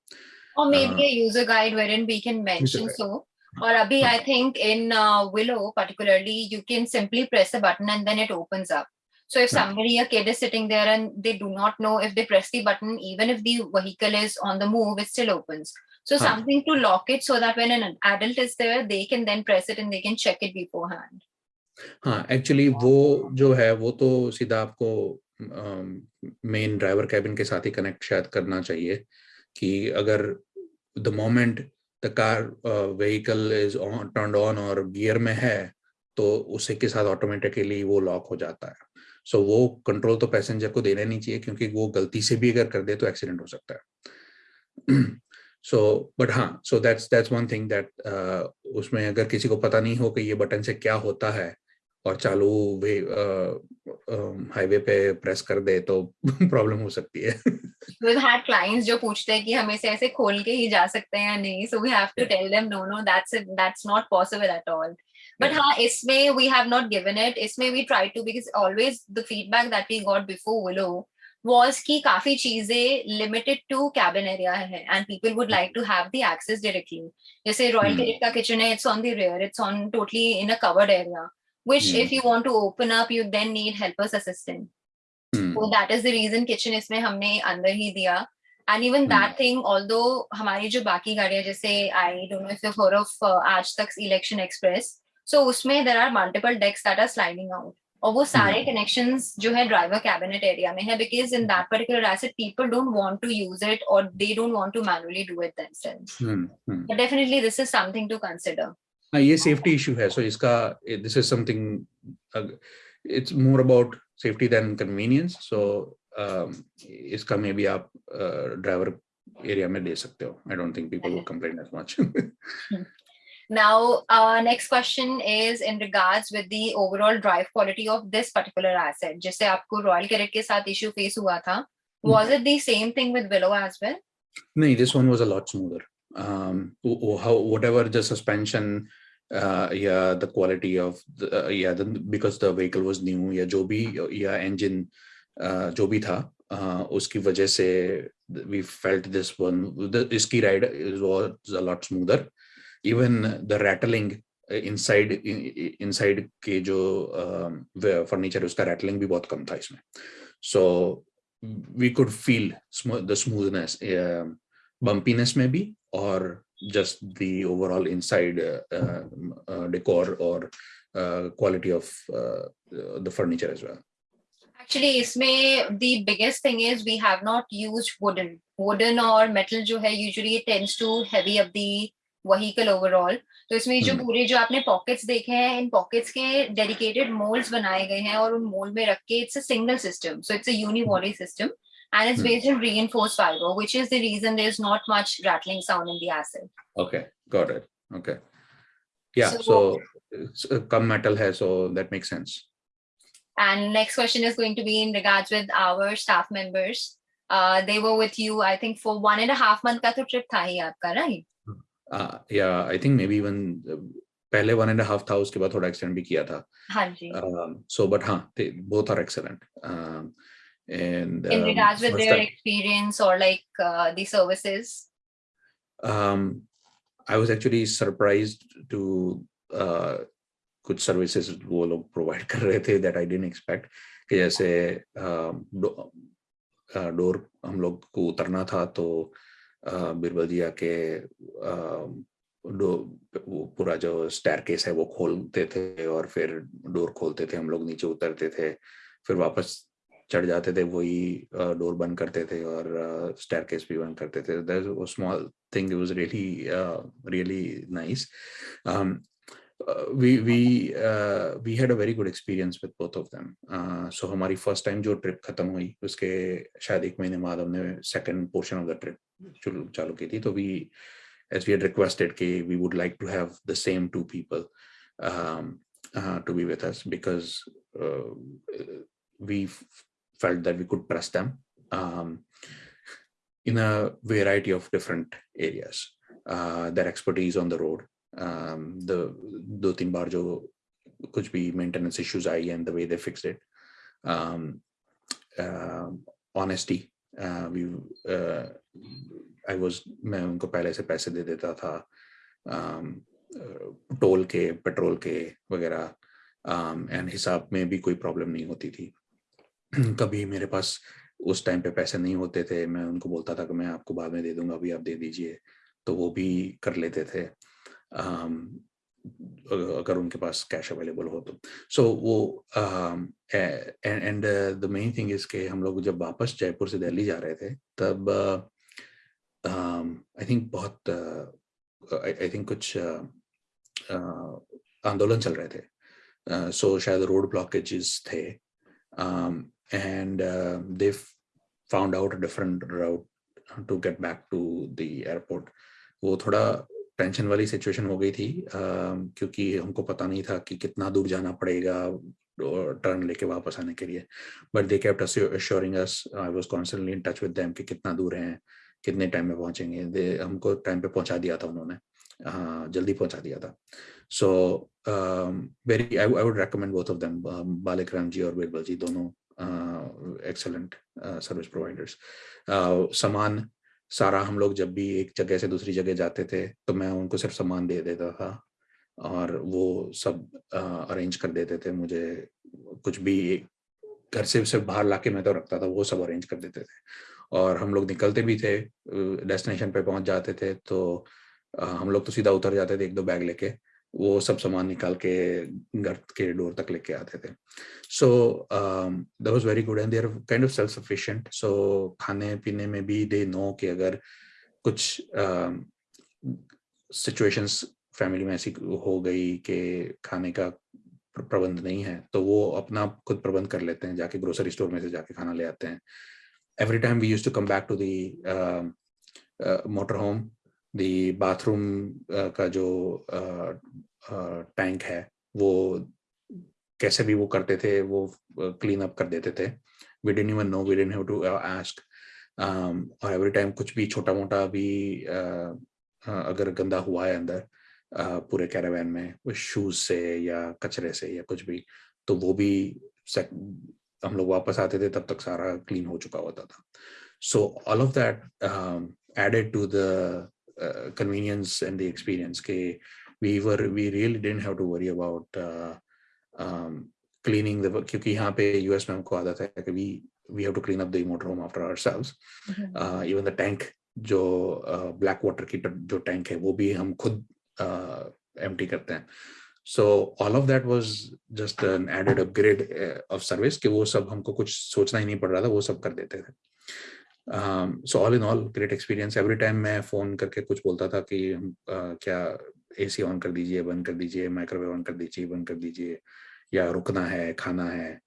or maybe uh, a user guide wherein we can mention so or abhi i think in uh, willow particularly you can simply press a button and then it opens up so if somebody a kid is sitting there and they do not know if they press the button even if the vehicle is on the move it still opens so something to lock it so that when an adult is there they can then press it and they can check it beforehand हाँ actually वो जो है वो तो सीधा आपको main driver cabin के साथ ही कनेक्ट शायद करना चाहिए कि अगर the moment the car vehicle is on turn on और गियर में है तो उसी के साथ ऑटोमेटिकली वो लॉक हो जाता है। सो so, वो कंट्रोल तो पैसेंजर को देना नहीं चाहिए क्योंकि वो गलती से भी अगर कर दे तो एक्सीडेंट हो सकता है। सो बट हाँ so that's that's one thing that उसमें अगर किसी को पता नहीं हो कि ये बटन से क्या होता है और चालू वे हाईवे पे प्रेस कर दे तो प्रॉब्लम हो सकती है we've had clients जो पूछते हैं कि हम इसे ऐसे खोल के ही जा सकते हैं या नहीं so we have to yeah. tell them no no that's it that's not possible at all but yeah. हाँ इसमें we have not given it इसमें we try to because always the feedback that we got before Willow was कि काफ़ी चीज़ें limited to cabin area है and people would like to have the access directly. जैसे Hmm. Caribbean का kitchen है, it's on the rear, it's on totally in a covered area. Which Hmm. if you want to open up, you then need helpers assistant. Hmm. So that is the reason kitchen इसमें हमने अंदर ही दिया. And even Hmm. that thing, although हमारी जो बाकी गाड़ियाँ जैसे I don't know if you've heard of uh, आज तक Election Express. So उसमें there are multiple decks that are sliding out. और वो सारे connections जो है driver cabinet area में है because in that particular asset people don't want to use it or they don't want to manually do it themselves. Hmm. Hmm. But definitely this is something to consider. हाँ ये safety issue है so इसका this is something it's more about safety than convenience so इसका maybe आप driver area में दे सकते हो I don't think people will complain as much Now, uh, next question is in regards with the overall drive quality of this particular asset. जैसे आपको Royal Caribbean के साथ issue face हुआ था, was it the same thing with Willow as well? No, this one was a lot smoother. Um, how whatever the suspension, uh, yeah, the quality of the, uh, yeah, the, because the vehicle was new, yeah, जो भी yeah engine, uh, जो भी था, uh, उसकी वजह से we felt this one, the इसकी ride was a lot smoother. Even the rattling uh, inside in- in- inside के जो um, furniture उसका rattling भी बहुत कम था इसमें. So we could feel sm- the smoothness, uh, bumpiness maybe, or just the overall inside uh, uh, uh, decor or uh, quality of uh, uh, the furniture as well. Actually, इसमें the biggest thing is we have not used wooden. Wooden or metal जो है usually tends to heavy up the vehicle overall. तो इसमें जो Hmm. पूरे जो आपने pockets देखे हैं इन pockets के dedicated molds बनाए गए हैं और उन mold में रख के it's a single system. So it's a unibody system and it's Hmm. based on reinforced fiber, which is the reason there's not much rattling sound in the asset. Okay, got it. Okay. Yeah, So- so, it's, uh, come metal hai, so that makes sense. And next question is going to be in regards with our staff members. Uh, they were with you, I think, for one and a half month का तो trip था ही आपका, right? Uh, yeah, I think maybe even uh, पहले one and a half था उसके बाद थोड़ा extend भी किया था. हाँ जी. Um, so, but हाँ, they both are excellent. Um, and in um, regards with their time- experience or like uh, the services. um, I was actually surprised to uh, कुछ सर्विसेज़ वो लोग प्रोवाइड कर रहे थे दैट आई डेंट एक्सपेक्ट कि जैसे door हम लोग को उतरना था तो uh, बीरबल जी आके uh, वो पूरा जो स्टैर केस है वो खोलते थे और फिर डोर खोलते थे हम लोग नीचे उतरते थे फिर वापस चढ़ जाते थे वही डोर बंद करते थे और स्टैर केस भी बंद करते थे small thing was really really nice we we uh, we had a very good experience with both of them uh, so हमारी first time जो trip खत्म हुई उसके शायद एक महीने बाद हमने second portion of the trip चालू की थी तो we as we had requested कि we would like to have the same two people um, uh, to be with us because uh, we felt that we could trust them um, in a variety of different areas. Uh, their expertise on the road, um, the दो तीन बार जो कुछ भी maintenance issues I and the way they fixed it, um, uh, honesty. Uh, we uh, I was मैं उनको पहले से पैसे दे देता था um, टोल के पेट्रोल के वगैरह एंड हिसाब में भी कोई प्रॉब्लम नहीं होती थी कभी मेरे पास उस टाइम पे पैसे नहीं होते थे मैं उनको बोलता था कि मैं आपको बाद में दे दूँगा अभी आप दे दीजिए। तो वो भी कर लेते थे। um, अगर उनके पास कैश अवेलेबल हो तो। सो so, वो and the main thing is के हम लोग जब वापस जयपुर से दिल्ली जा रहे थे तब आई uh, थिंक बहुत आई uh, थिंक कुछ uh, आंदोलन चल रहे थे। सो so शायद रोड ब्लॉकेजेस थे and they found out different route to get back to the airport वो थोड़ा टेंशन वाली सिचुएशन हो गई थी uh, क्योंकि हमको पता नहीं था कि कितना दूर जाना पड़ेगा टर्न लेके वापस आने के लिए। But they kept assuring us I was constantly in touch with them कि कितना दूर हैं कितने टाइम में पहुँचेंगे। दे हमको टाइम पे पहुँचा दिया था उन्होंने। uh, जल्दी पहुँचा दिया था। So very I would recommend both of them Balikram ji और बिरबल जी दोनों एक्सेलेंट सर्विस प्रोवाइडर्स सामान, सारा हम लोग जब भी एक जगह से दूसरी जगह जाते थे तो मैं उनको सिर्फ़ सामान दे देता था और वो सब अरेंज कर देते थे मुझे। कुछ भी घर से सिर्फ़ बाहर लाके मैं तो रखता था, वो सब अरेंज कर देते थे। और हम लोग निकलते भी थे डेस्टिनेशन पे पहुँच जाते थे तो हम लोग तो सीधा उतर जाते थे एक दो बैग लेके। वो सब सामान निकाल के घर के डोर तक लेके आते थे। So that was very good and they are kind of self sufficient so खाने पीने में भी दे नो कि अगर कुछ सिचुएशंस uh, फैमिली में ऐसी हो गई कि खाने का प्रबंध नहीं है तो वो अपना खुद प्रबंध कर लेते हैं जाके ग्रोसरी स्टोर में से जाके खाना ले आते हैं। Every time we use to come back to the motor home the bathroom का जो टैंक uh, uh, है वो कैसे भी वो करते थे वो क्लीन अप कर देते थे। We didn't even know we didn't have to ask और एवरी टाइम कुछ भी छोटा मोटा भी uh, uh, अगर गंदा हुआ है अंदर पूरे कैरावैन में शूज़ से या कचरे से या कुछ भी तो वो भी हम लोग वापस आते थे तब तक सारा क्लीन हो चुका होता था। So all of that added to the convenience and the experience के we were we really didn't have to worry about uh, um, cleaning the क्योंकि यहाँ पे US में हमको आदत है कि we we have to clean up the motor home after ourselves mm -hmm. uh, even the tank जो black uh, water की जो टैंक है वो भी हम खुद एम्प्टी करते हैं so all of that was just an added upgrade of service कि वो सब हमको कुछ सोचना ही नहीं पड़ रहा था वो सब कर देते थे So all in all great experience every time मैं फ़ोन करके कुछ बोलता था कि हम uh, क्या एसी ऑन कर दीजिए बंद कर दीजिए माइक्रोवेव ऑन कर दीजिए बंद कर दीजिए या रुकना है खाना है।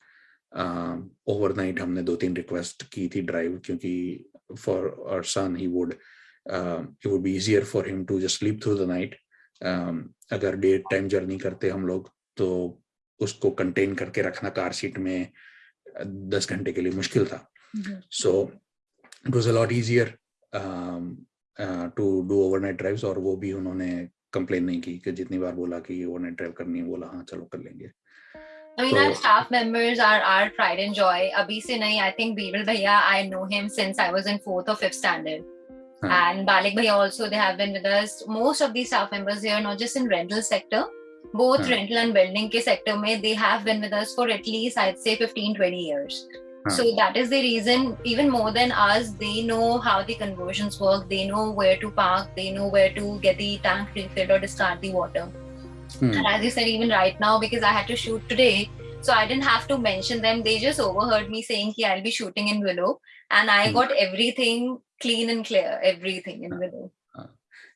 ओवरनाइट uh, हमने दो तीन रिक्वेस्ट की थी ड्राइव क्योंकि for our son he would it would be easier for him to just sleep through the night अगर डे टाइम जर्नी करते हम लोग तो उसको कंटेन करके रखना कार सीट में दस घंटे के लिए मुश्किल था। So it was a lot easier to do overnight drives और वो भी उन्होंने कंप्लेन नहीं की कि जितनी बार बोला कि ओवरनाइट ड्राइव करनी है बोला हाँ चलो कर लेंगे I mean, so, our staff members are our pride and joy. Abhi se nahi, I think Birbal Bhaiya, I know him since I was in fourth or fifth standard. Huh. And Balik Bhaiya also, they have been with us. Most of these staff members here, not just in rental sector, both huh. rental and building ke sector mein, they have been with us for at least, I'd say 15, 20 years. So that is the reason, even more than us, they know how the conversions work. They know where to park. They know where to get the tank refilled or discard the water. Hmm. And as you said, even right now, because I had to shoot today, so I didn't have to mention them. They just overheard me saying, "Ki I'll be shooting in Willow," and I hmm. got everything clean and clear everything in within uh,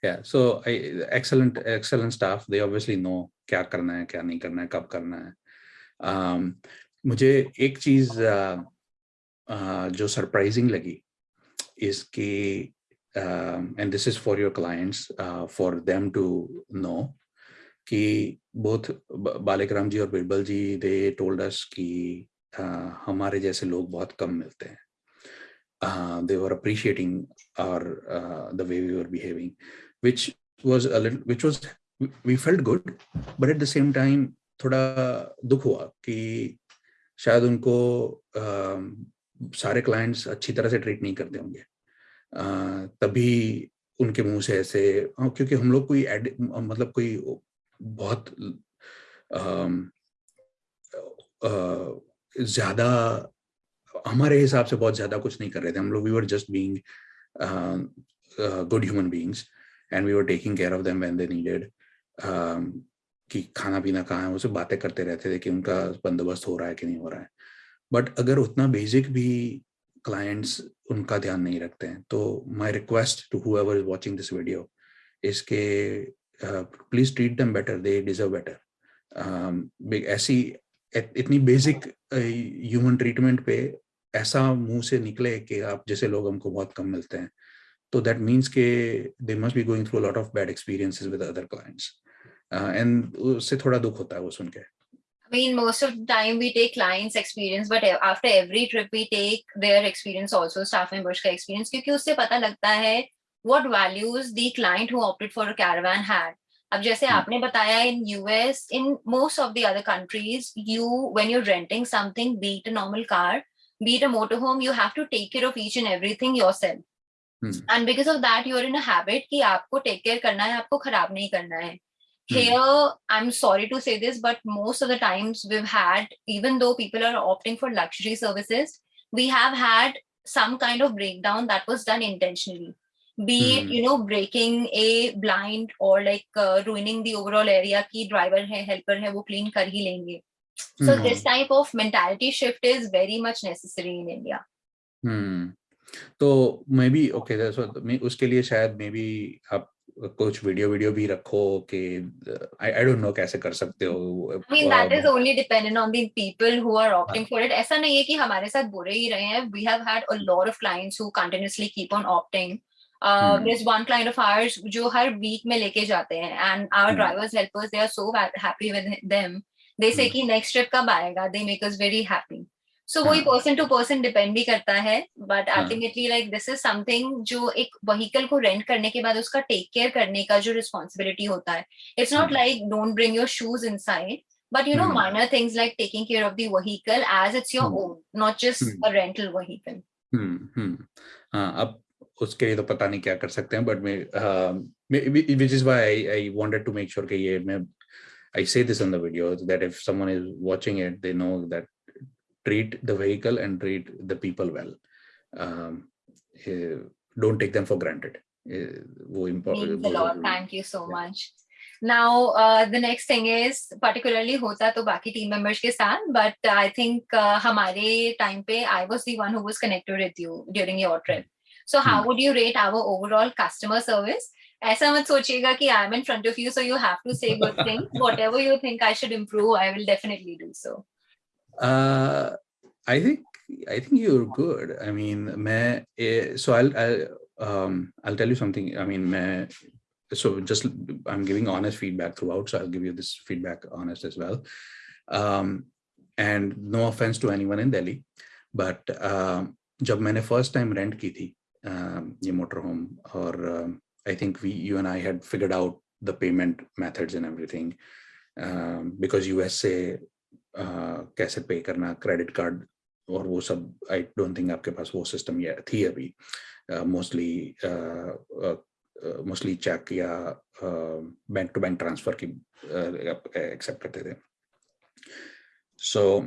yeah so I, excellent excellent staff they obviously know क्या करना है क्या नहीं करना है कब करना है um, मुझे एक चीज uh, uh, जो सरप्राइजिंग लगी इसकी and this is for your clients for them to know कि बोथ बालिक राम जी और बिरबल जी दे टोल्ड अस कि uh, हमारे जैसे लोग बहुत कम मिलते हैं। They were appreciating are the way we are behaving which was which was we felt good but at the same time थोड़ा दुख हुआ कि शायद उनको सारे क्लाइंट्स अच्छी तरह से ट्रीट नहीं करते होंगे। तभी उनके मुँह से ऐसे क्योंकि हम लोग कोई एड मतलब कोई बहुत ज़्यादा, हमारे हिसाब से बहुत ज़्यादा कुछ नहीं कर रहे थे। हम लोग we were just being good human beings and we were taking care of them when they needed कि खाना पीना कहाँ है उसे बातें करते रहते थे कि उनका बंदोबस्त हो रहा है कि नहीं हो रहा है। बट अगर उतना बेसिक भी क्लाइंट्स उनका ध्यान नहीं रखते हैं तो my request to whoever is watching this video इसके please treat them better they deserve better ऐसी इतनी बेसिक ह्यूमन ट्रीटमेंट पे ऐसा मुँह से निकले कि आप, जैसे लोग हमको बहुत कम मिलते हैं तो दैट मीन्स के they must be going through lot of bad experiences with other clients and उससे थोड़ा दुख होता है वो सुन के। I mean, most of the time we take clients' experience, but after every trip we take their experience also, staff members का experience, क्योंकि उससे पता लगता है what values the client who opted for a caravan had. अब जैसे आपने बताया in US in most of the other countries you when you renting something be it a normal car be it a motor home you have to take care of each and everything yourself and because of that you are in a habit कि आपको take care करना है आपको खराब नहीं करना है here i'm sorry to say this but most of the times we've had even though people are opting for luxury services we have had some kind of breakdown that was done intentionally be mm. it you know breaking a blind or like uh, ruining the overall area ki driver hai helper hai wo clean kar hi lenge so mm. this type of mentality shift is very much necessary in india hmm तो may be okay मैं उसके लिए शायद may be आप कुछ video video भी रखो कि आई आई डोंट नो कैसे कर सकते हो। I mean that is only dependent on the people who are opting for it ऐसा नहीं है कि हमारे साथ बुरे ही रहे हैं। We have had a lot of clients who continuously keep on opting there's one client of ours जो हर वीक में लेके जाते हैं and our hmm. drivers helpers they are so happy with them they say hmm. कि next trip कब आएगा? They make us very happy. सो वही पर्सन टू पर्सन डिपेंड भी करता है but ultimately like this is something जो एक vehicle को रेंट करने के बाद उसका टेक केयर करने का जो रिस्पॉन्सिबिलिटी होता है. It's not like don't bring your shoes inside but you know minor things like taking care of the vehicle as it's your own not just a rental vehicle अब उसके लिए तो पता नहीं क्या कर सकते हैं but which is why wanted to make sure कि ये मैं I say this on the that if someone is watching it they know that treat the vehicle and treat the people well um, uh, don't take them for granted uh, वो important thank you so much now uh, the next thing is particularly होता तो बाकी team members के साथ but I think uh, हमारे time पे I was the one who was connected with you during your trip so how hmm. would you rate our overall customer service? ऐसा मत सोचिएगा कि I am in front of you so you have to say good thing whatever you think I should improve I will definitely do so I think I think you're good. I mean, मैं, so I'll I'll um, I'll tell you something. I mean, मैं, so just I'm giving honest feedback throughout. So I'll give you this feedback honest as well. Um, and no offense to anyone in Delhi, but um, जब मैंने first time rent की थी, um, ये motor home or um, I think we you and I had figured out the payment methods and everything um, because US से uh, कैसे पे करना credit card और वो सब आई डोंट थिंक आपके पास वो सिस्टम ये थी अभी। मोस्टली मोस्टली चेक या बैंक टू बैंक ट्रांसफ़र की एक्सेप्ट करते थे। So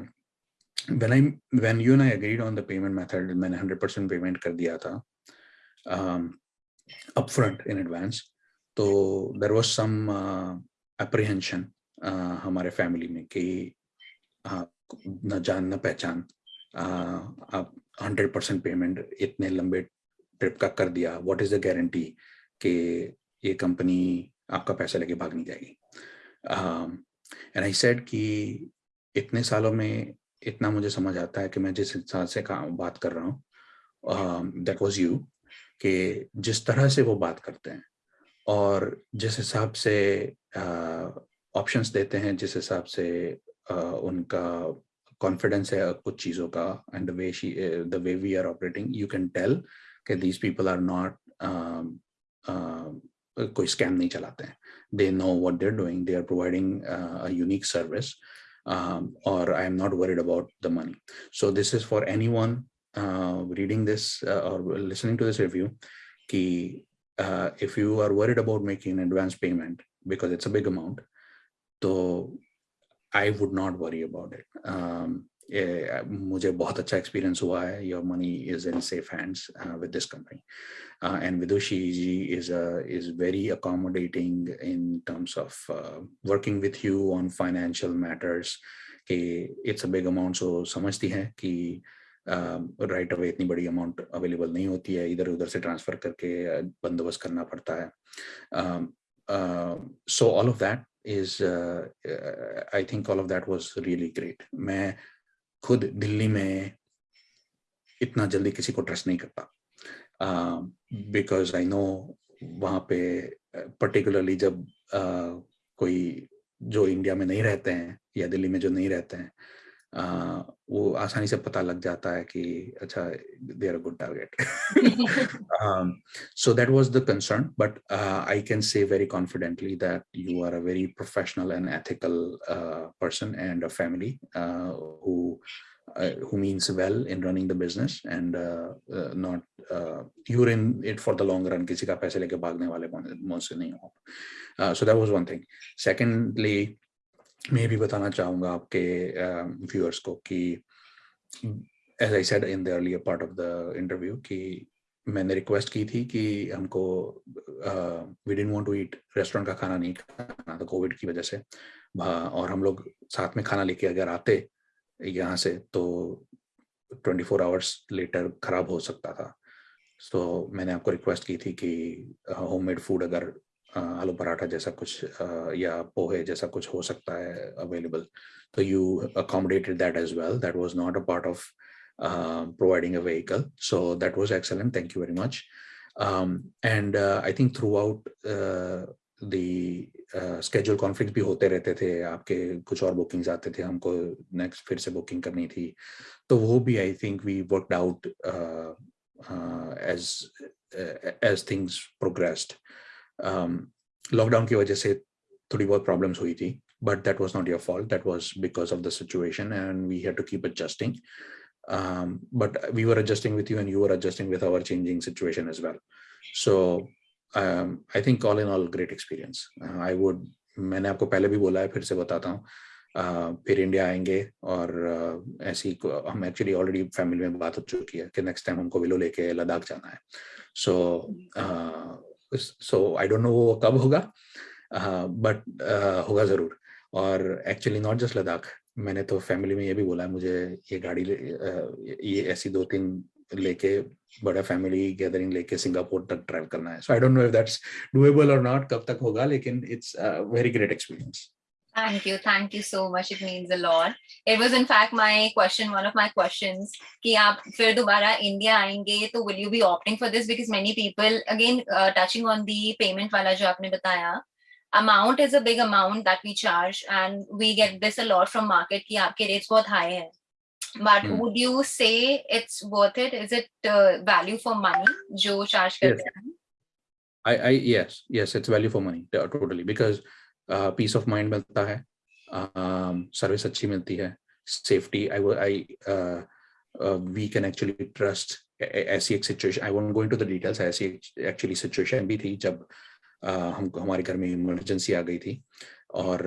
when I when you I agreed on the payment method मैंने हंड्रेड परसेंट पेमेंट कर दिया था अप फ्रंट इन एडवांस तो देर वॉज़ सम हमारे फैमिली में कि न जान, न पहचान आप हंड्रेड परसेंट पेमेंट इतने लंबे ट्रिप का कर दिया व्हाट इज़ द गारंटी कि ये कंपनी आपका पैसा लेके भाग नहीं जाएगी? एंड आई सेड कि इतने सालों में इतना मुझे समझ आता है कि मैं जिस इंसान से काम, बात कर रहा हूँ दैट वाज यू कि जिस तरह से वो बात करते हैं और जिस हिसाब से ऑप्शंस देते हैं, जिस हिसाब से उनका कॉन्फिडेंस है कुछ चीज़ों का and the way she the way we are operating you can tell कि दीज पीपल आर नॉट कोई स्कैम नहीं चलाते हैं they know what they are doing they are providing a unique service और I am not worried about the money so this is for anyone uh, reading this uh, or listening to this review ki, uh, if you are worried about making an advance payment because it's a big amount so I would not worry about it मुझे बहुत अच्छा experience हुआ है। Your money is in safe hands with this company and Vidushi ji is is very accommodating in terms of working with you on financial matters कि it's a big amount so समझती हैं कि right uh, away इतनी बड़ी amount available नहीं होती है। इधर उधर से ट्रांसफ़र करके uh, बंदोबस्त करना पड़ता है। So all of that is I think all of that was really great. मैं खुद दिल्ली में इतना जल्दी किसी को ट्रस्ट नहीं करता बिकॉज़ आई नो वहाँ पे पर्टिकुलरली जब uh, कोई जो इंडिया में नहीं रहते हैं या दिल्ली में जो नहीं रहते हैं वो आसानी से पता लग जाता है कि अच्छा they are a good target so that was the concern but uh, i can say very confidently that you are a very professional and ethical uh, person and a uh, who uh, means well in running the business and uh, uh, not uh, you're in it for the long run किसी का पैसे लेके भागने वाले मौत से नहीं हो uh, so that was one thing secondly मैं भी बताना चाहूँगा आपके व्यूअर्स को कि as I said in the earlier part of the interview कि मैंने रिक्वेस्ट की थी कि हमको we didn't want to eat restaurant का खाना नहीं खाना था कोविड की वजह से। और हम लोग साथ में खाना लेके अगर आते यहाँ से तो 24 फोर आवर्स लेटर खराब हो सकता था। सो so, मैंने आपको रिक्वेस्ट की थी कि होममेड फ़ूड अगर आलू पराठा जैसा कुछ या पोहे जैसा कुछ हो सकता है अवेलेबल तो you accommodated that as well that was not a part of uh, providing a vehicle so that was excellent thank you very much um, and uh, I think throughout uh, the schedule uh, conflict भी होते रहते थे आपके कुछ और bookings आते थे हमको नेक्स्ट फिर से बुकिंग करनी थी तो वो भी I think we worked out as as things progressed lockdown um, की वजह से थोड़ी बहुत प्रॉब्लम्स हुई थी but that was not your fault that was because of the situation and we have to keep adjusting but we were adjusting with you and you are adjusting with our changing situation as well so I think all in all great experience I would मैंने आपको पहले भी बोला है फिर से बताता हूँ। uh, फिर इंडिया आएँगे और uh, ऐसी हम एक्चुअली ऑलरेडी फैमिली में बात हो चुकी है कि नेक्स्ट टाइम हमको विलो लेके लद्दाख जाना है। So so, so I don't know वो कब होगा। बट होगा ज़रूर। और एक्चुअली नॉट जस्ट लद्दाख, मैंने तो फैमिली में ये भी बोला है, मुझे ये गाड़ी ये ऐसी दो तीन लेके, बड़ा फैमिली गैदरिंग लेके सिंगापुर तक ट्रैवल करना है। So I don't know if that's doable और नॉट कब तक होगा, लेकिन it's very great experience Thank you. Thank you so much. It means a lot. It was in fact my question, one of my questions, that India to will you be opting for this? Because many people, again, uh, touching on the payment wala jo aapne bataya, amount is a big amount that we charge and we get this a lot from market that your rates bahut high hai. But hmm. would you say it's worth it? Is it uh, value for money jo charge yes. I, I, yes, yes, it's value for money totally because peace of mind मिलता है। Service अच्छी मिलती है। Safety I I we can actually trust ऐसी एक situation I won't going to the details ऐसी actually situation भी थी जब uh, हम हमारे घर में इमरजेंसी आ गई थी। और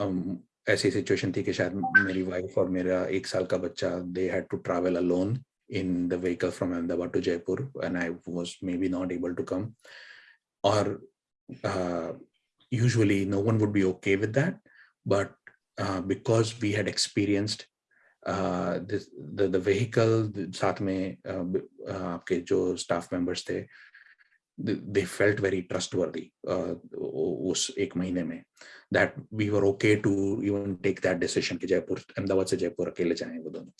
uh, um, ऐसी सिचुएशन थी कि शायद मेरी वाइफ और मेरा एक साल का बच्चा they had to travel alone in the vehicle from Ahmedabad to Jaipur and I was maybe not able to come or uh, usually no one would be okay with that but uh, because we had experienced uh, this, the the vehicle साथ में uh, uh, आपके जो staff members थे they felt very trustworthy uh, उस एक महीने में that we were okay to even take that decision कि जयपुर अहमदाबाद से जयपुर अकेले जाएँ वो दोनों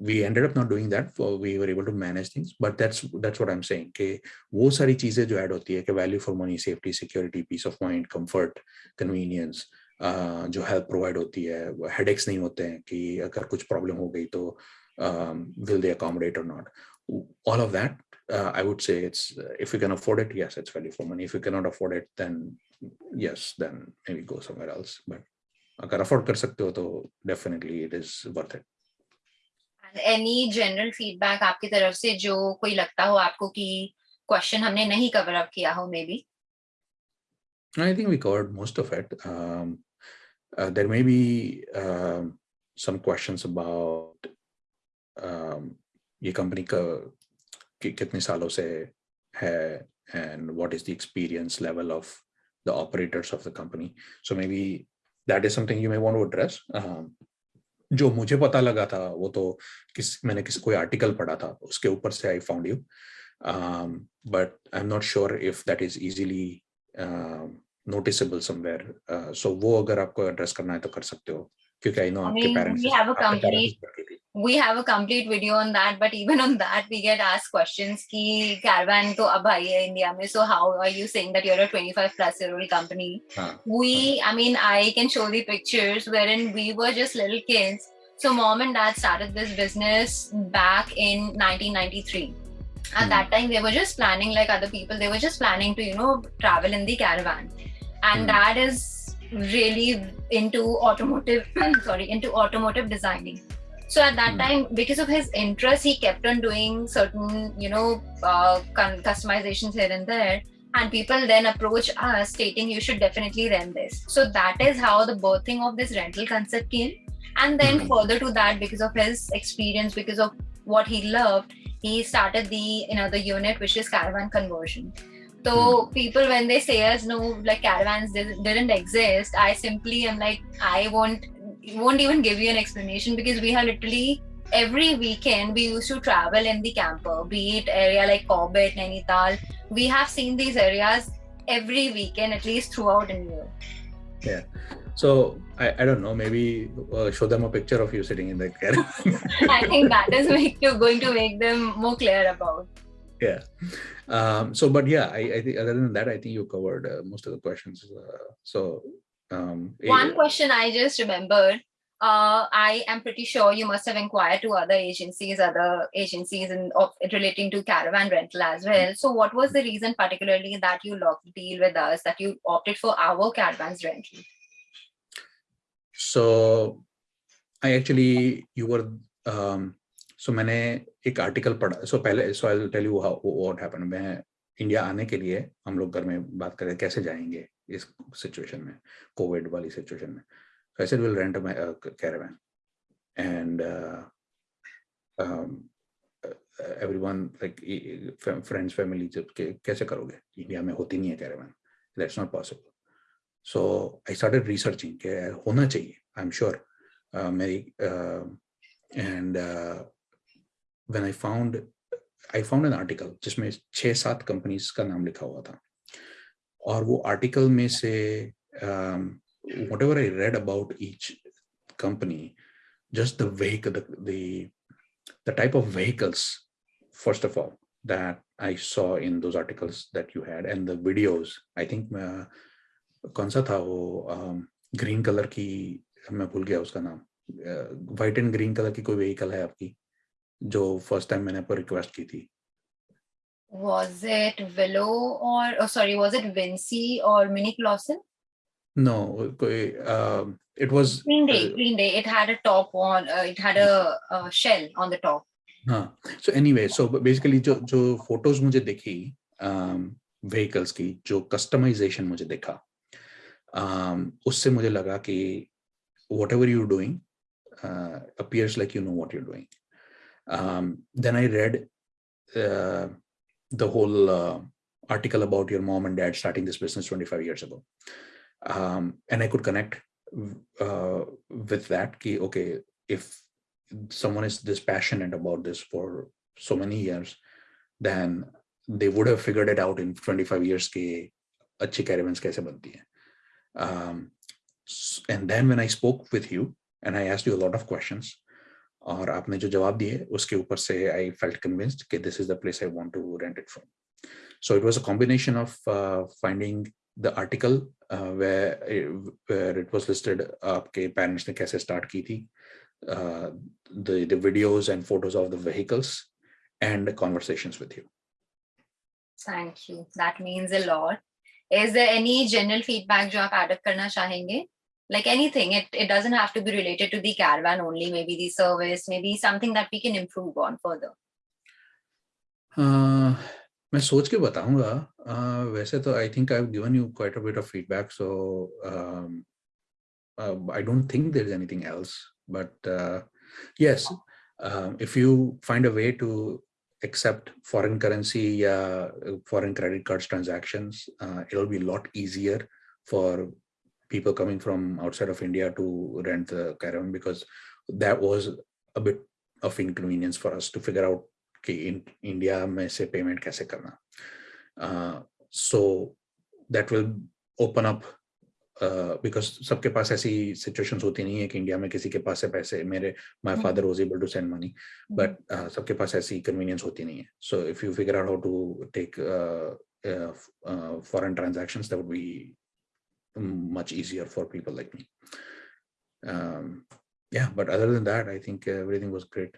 we ended up not doing that for we were able to manage things but that's that's what i'm saying कि वो सारी चीज़ें जो ऐड होती है कि value for money safety security peace of mind comfort convenience uh, जो help provide होती है हेडेक्स नहीं होते हैं कि अगर कुछ प्रॉब्लम हो गई तो विल दे अकोमोडेट और not all of that uh, i would say it's uh, if you can afford it yes it's value for money if you cannot afford it then yes then maybe go somewhere else but अगर afford कर सकते हो तो definitely it is worth it any general feedback आपकी तरफ से जो कोई लगता हो आपको कि क्वेश्चन हमने नहीं कवर अप किया हो maybe I think we covered most of it. Um, uh, there may be uh, some questions about um, ये कंपनी का कि, कितने सालों से है and what is the experience level of the operators of the company. So maybe that is something you may want to address. Um, जो मुझे पता लगा था वो तो किस मैंने किस कोई आर्टिकल पढ़ा था उसके ऊपर से I found you but I am not sure if that is easily noticeable somewhere so वो अगर आपको एड्रेस करना है तो कर सकते हो क्योंकि आई नो आपके parents we have a complete video on that but even on that we get asked questions ki caravan to ab hai hai india mein so how are you saying that you're a 25 plus year old company huh. we i mean i can show the pictures wherein we were just little kids So mom and dad started this business back in 1993. At Hmm. that time, they were just planning like other people. They were just planning to, you know, travel in the caravan. And Hmm. dad is really into automotive, sorry, into automotive designing. So at that Hmm. time, because of his interest, he kept on doing certain, you know, uh, customizations here and there. And people then approach us stating you should definitely rent this. So that is how the birthing of this rental concept came. And then Mhm. further to that, because of his experience, because of what he loved, he started the you know the unit which is caravan conversion. So people when they say us no like caravans didn't, didn't exist, I simply am like I won't won't even give you an explanation because we have literally every weekend we used to travel in the camper, be it area like Corbett, Nainital. We have seen these areas every weekend at least throughout India. Yeah. So I, I don't know. Maybe uh, show them a picture of you sitting in that caravan. I think that is make going to make them more clear about. yeah. Um, so, but yeah, I, I think other than that, I think you covered uh, most of the questions. Uh, so, um, One eh, question I just remembered. Uh, I am pretty sure you must have inquired to other agencies, other agencies, and of relating to caravan rental as well. So, what was the reason, particularly, that you locked deal with us, that you opted for our caravans rental? so I actually you were um, so मैंने एक article पढ़ा सो पहले so I tell you how what happened मैं India आने के लिए हम लोग घर में बात करें कैसे जाएंगे इस सिचुएशन में कोविड वाली सिचुएशन में। I said will rent my caravan and everyone like friends family जब के, कैसे करोगे? इंडिया में होती नहीं है caravan that's not possible so I started researching के होना चाहिए आई एम श्योर मेरी and when I found I found an article जिसमें छः सात कंपनीज़ का नाम लिखा हुआ था। और वो आर्टिकल में से whatever I read about each company just the the type of vehicles first of all that I saw in those articles that you had and the I think कौन सा था वो um, ग्रीन कलर की, मैं भूल गया उसका नाम। व्हाइट एंड ग्रीन कलर की कोई वहीकल है आपकी, जो फ़र्स्ट टाइम मैंने आपको रिक्वेस्ट की थी? Was it Willow or, oh, sorry, was it Vinci or Mini Clausen? No, um, it was Green Day, uh, Green Day. It had a top on, uh, it had a, a shell on the top. हाँ so anyway so basically जो जो photos मुझे दिखी vehicles की जो customization मुझे देखा um, उससे मुझे लगा कि whatever you doing appears like you know what you're doing um, then i read uh, the whole uh, article about your mom and dad starting this business 25 years ago. Um, and I could connect uh, with that. Ki, okay, if someone is this passionate about this for so many years, then they would have figured it out in 25 years ke achhi caravans kaise banti hai. Um, and then when I spoke with you and I asked you a lot of questions, और आपने जो जवाब दिए उसके ऊपर से I felt convinced कि place I want to rent it from. So it was a combination of uh, finding the article uh, where it, where it was listed आपके parents ने कैसे start की थी uh, the videos and photos of the vehicles and the conversations with you. Thank you. That means a lot. Is there any general feedback जो आप add up करना चाहेंगे? Like anything, it, it doesn't have to be related to the caravan only, maybe the service, maybe something that we can improve on further. Uh, मैं सोच के बताऊंगा uh, वैसे तो I think I have given you quite a bit of feedback so I don't think there's anything else but uh, yes um, if you find a way to accept foreign currency uh, foreign credit cards transactions uh, it'll be a lot easier for people coming from outside of India to rent the caravan because that was a bit of inconvenience for us to figure out कि in India में से payment कैसे करना so that will open up because सबके पास ऐसी situations होती नहीं है कि इंडिया में किसी के पास है पैसे मेरे my father was able to send money but सबके पास ऐसी कन्वीनियंस होती नहीं है so if you figure out how to take foreign transactions that would be much easier for people like me. Um, yeah, but other than that, I think everything was great.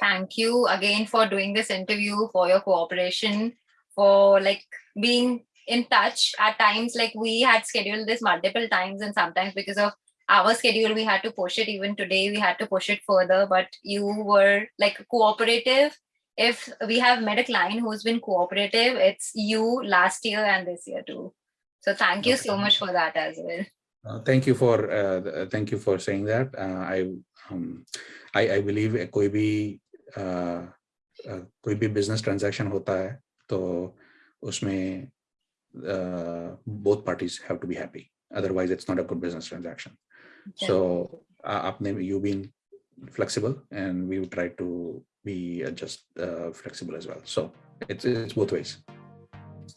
Thank you again for doing this interview, for your cooperation, for like being in touch at times like we had scheduled this multiple times and sometimes because of our schedule we had to push it. Even today we had to push it further but you were like cooperative. If we have met a client who's been cooperative it's you last year and this year too so thank you okay. so much for that as well uh, thank you for uh, thank you for saying that uh, i um, I, I believe koi bhi uh, uh, कोई भी business transaction होता है तो उसमें uh, both parties have to be happy. Otherwise, it's not a good business transaction. Okay. So, uh, you've been flexible, and we would try to be uh, just uh, flexible as well. So, it's, it's both ways.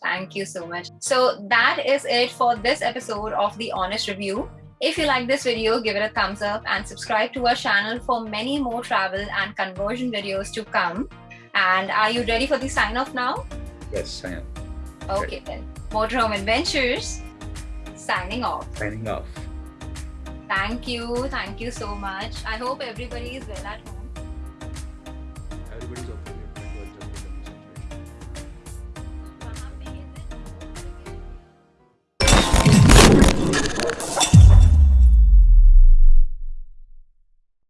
Thank you so much. So, that is it for this episode of The Honest Review. If you like this video, give it a thumbs up and subscribe to our channel for many more travel and conversion videos to come. And are you ready for the sign off now? Yes, I am. Okay, then. Motorhome Adventures signing off. Signing off. Thank you. Thank you so much. I hope everybody is well at home.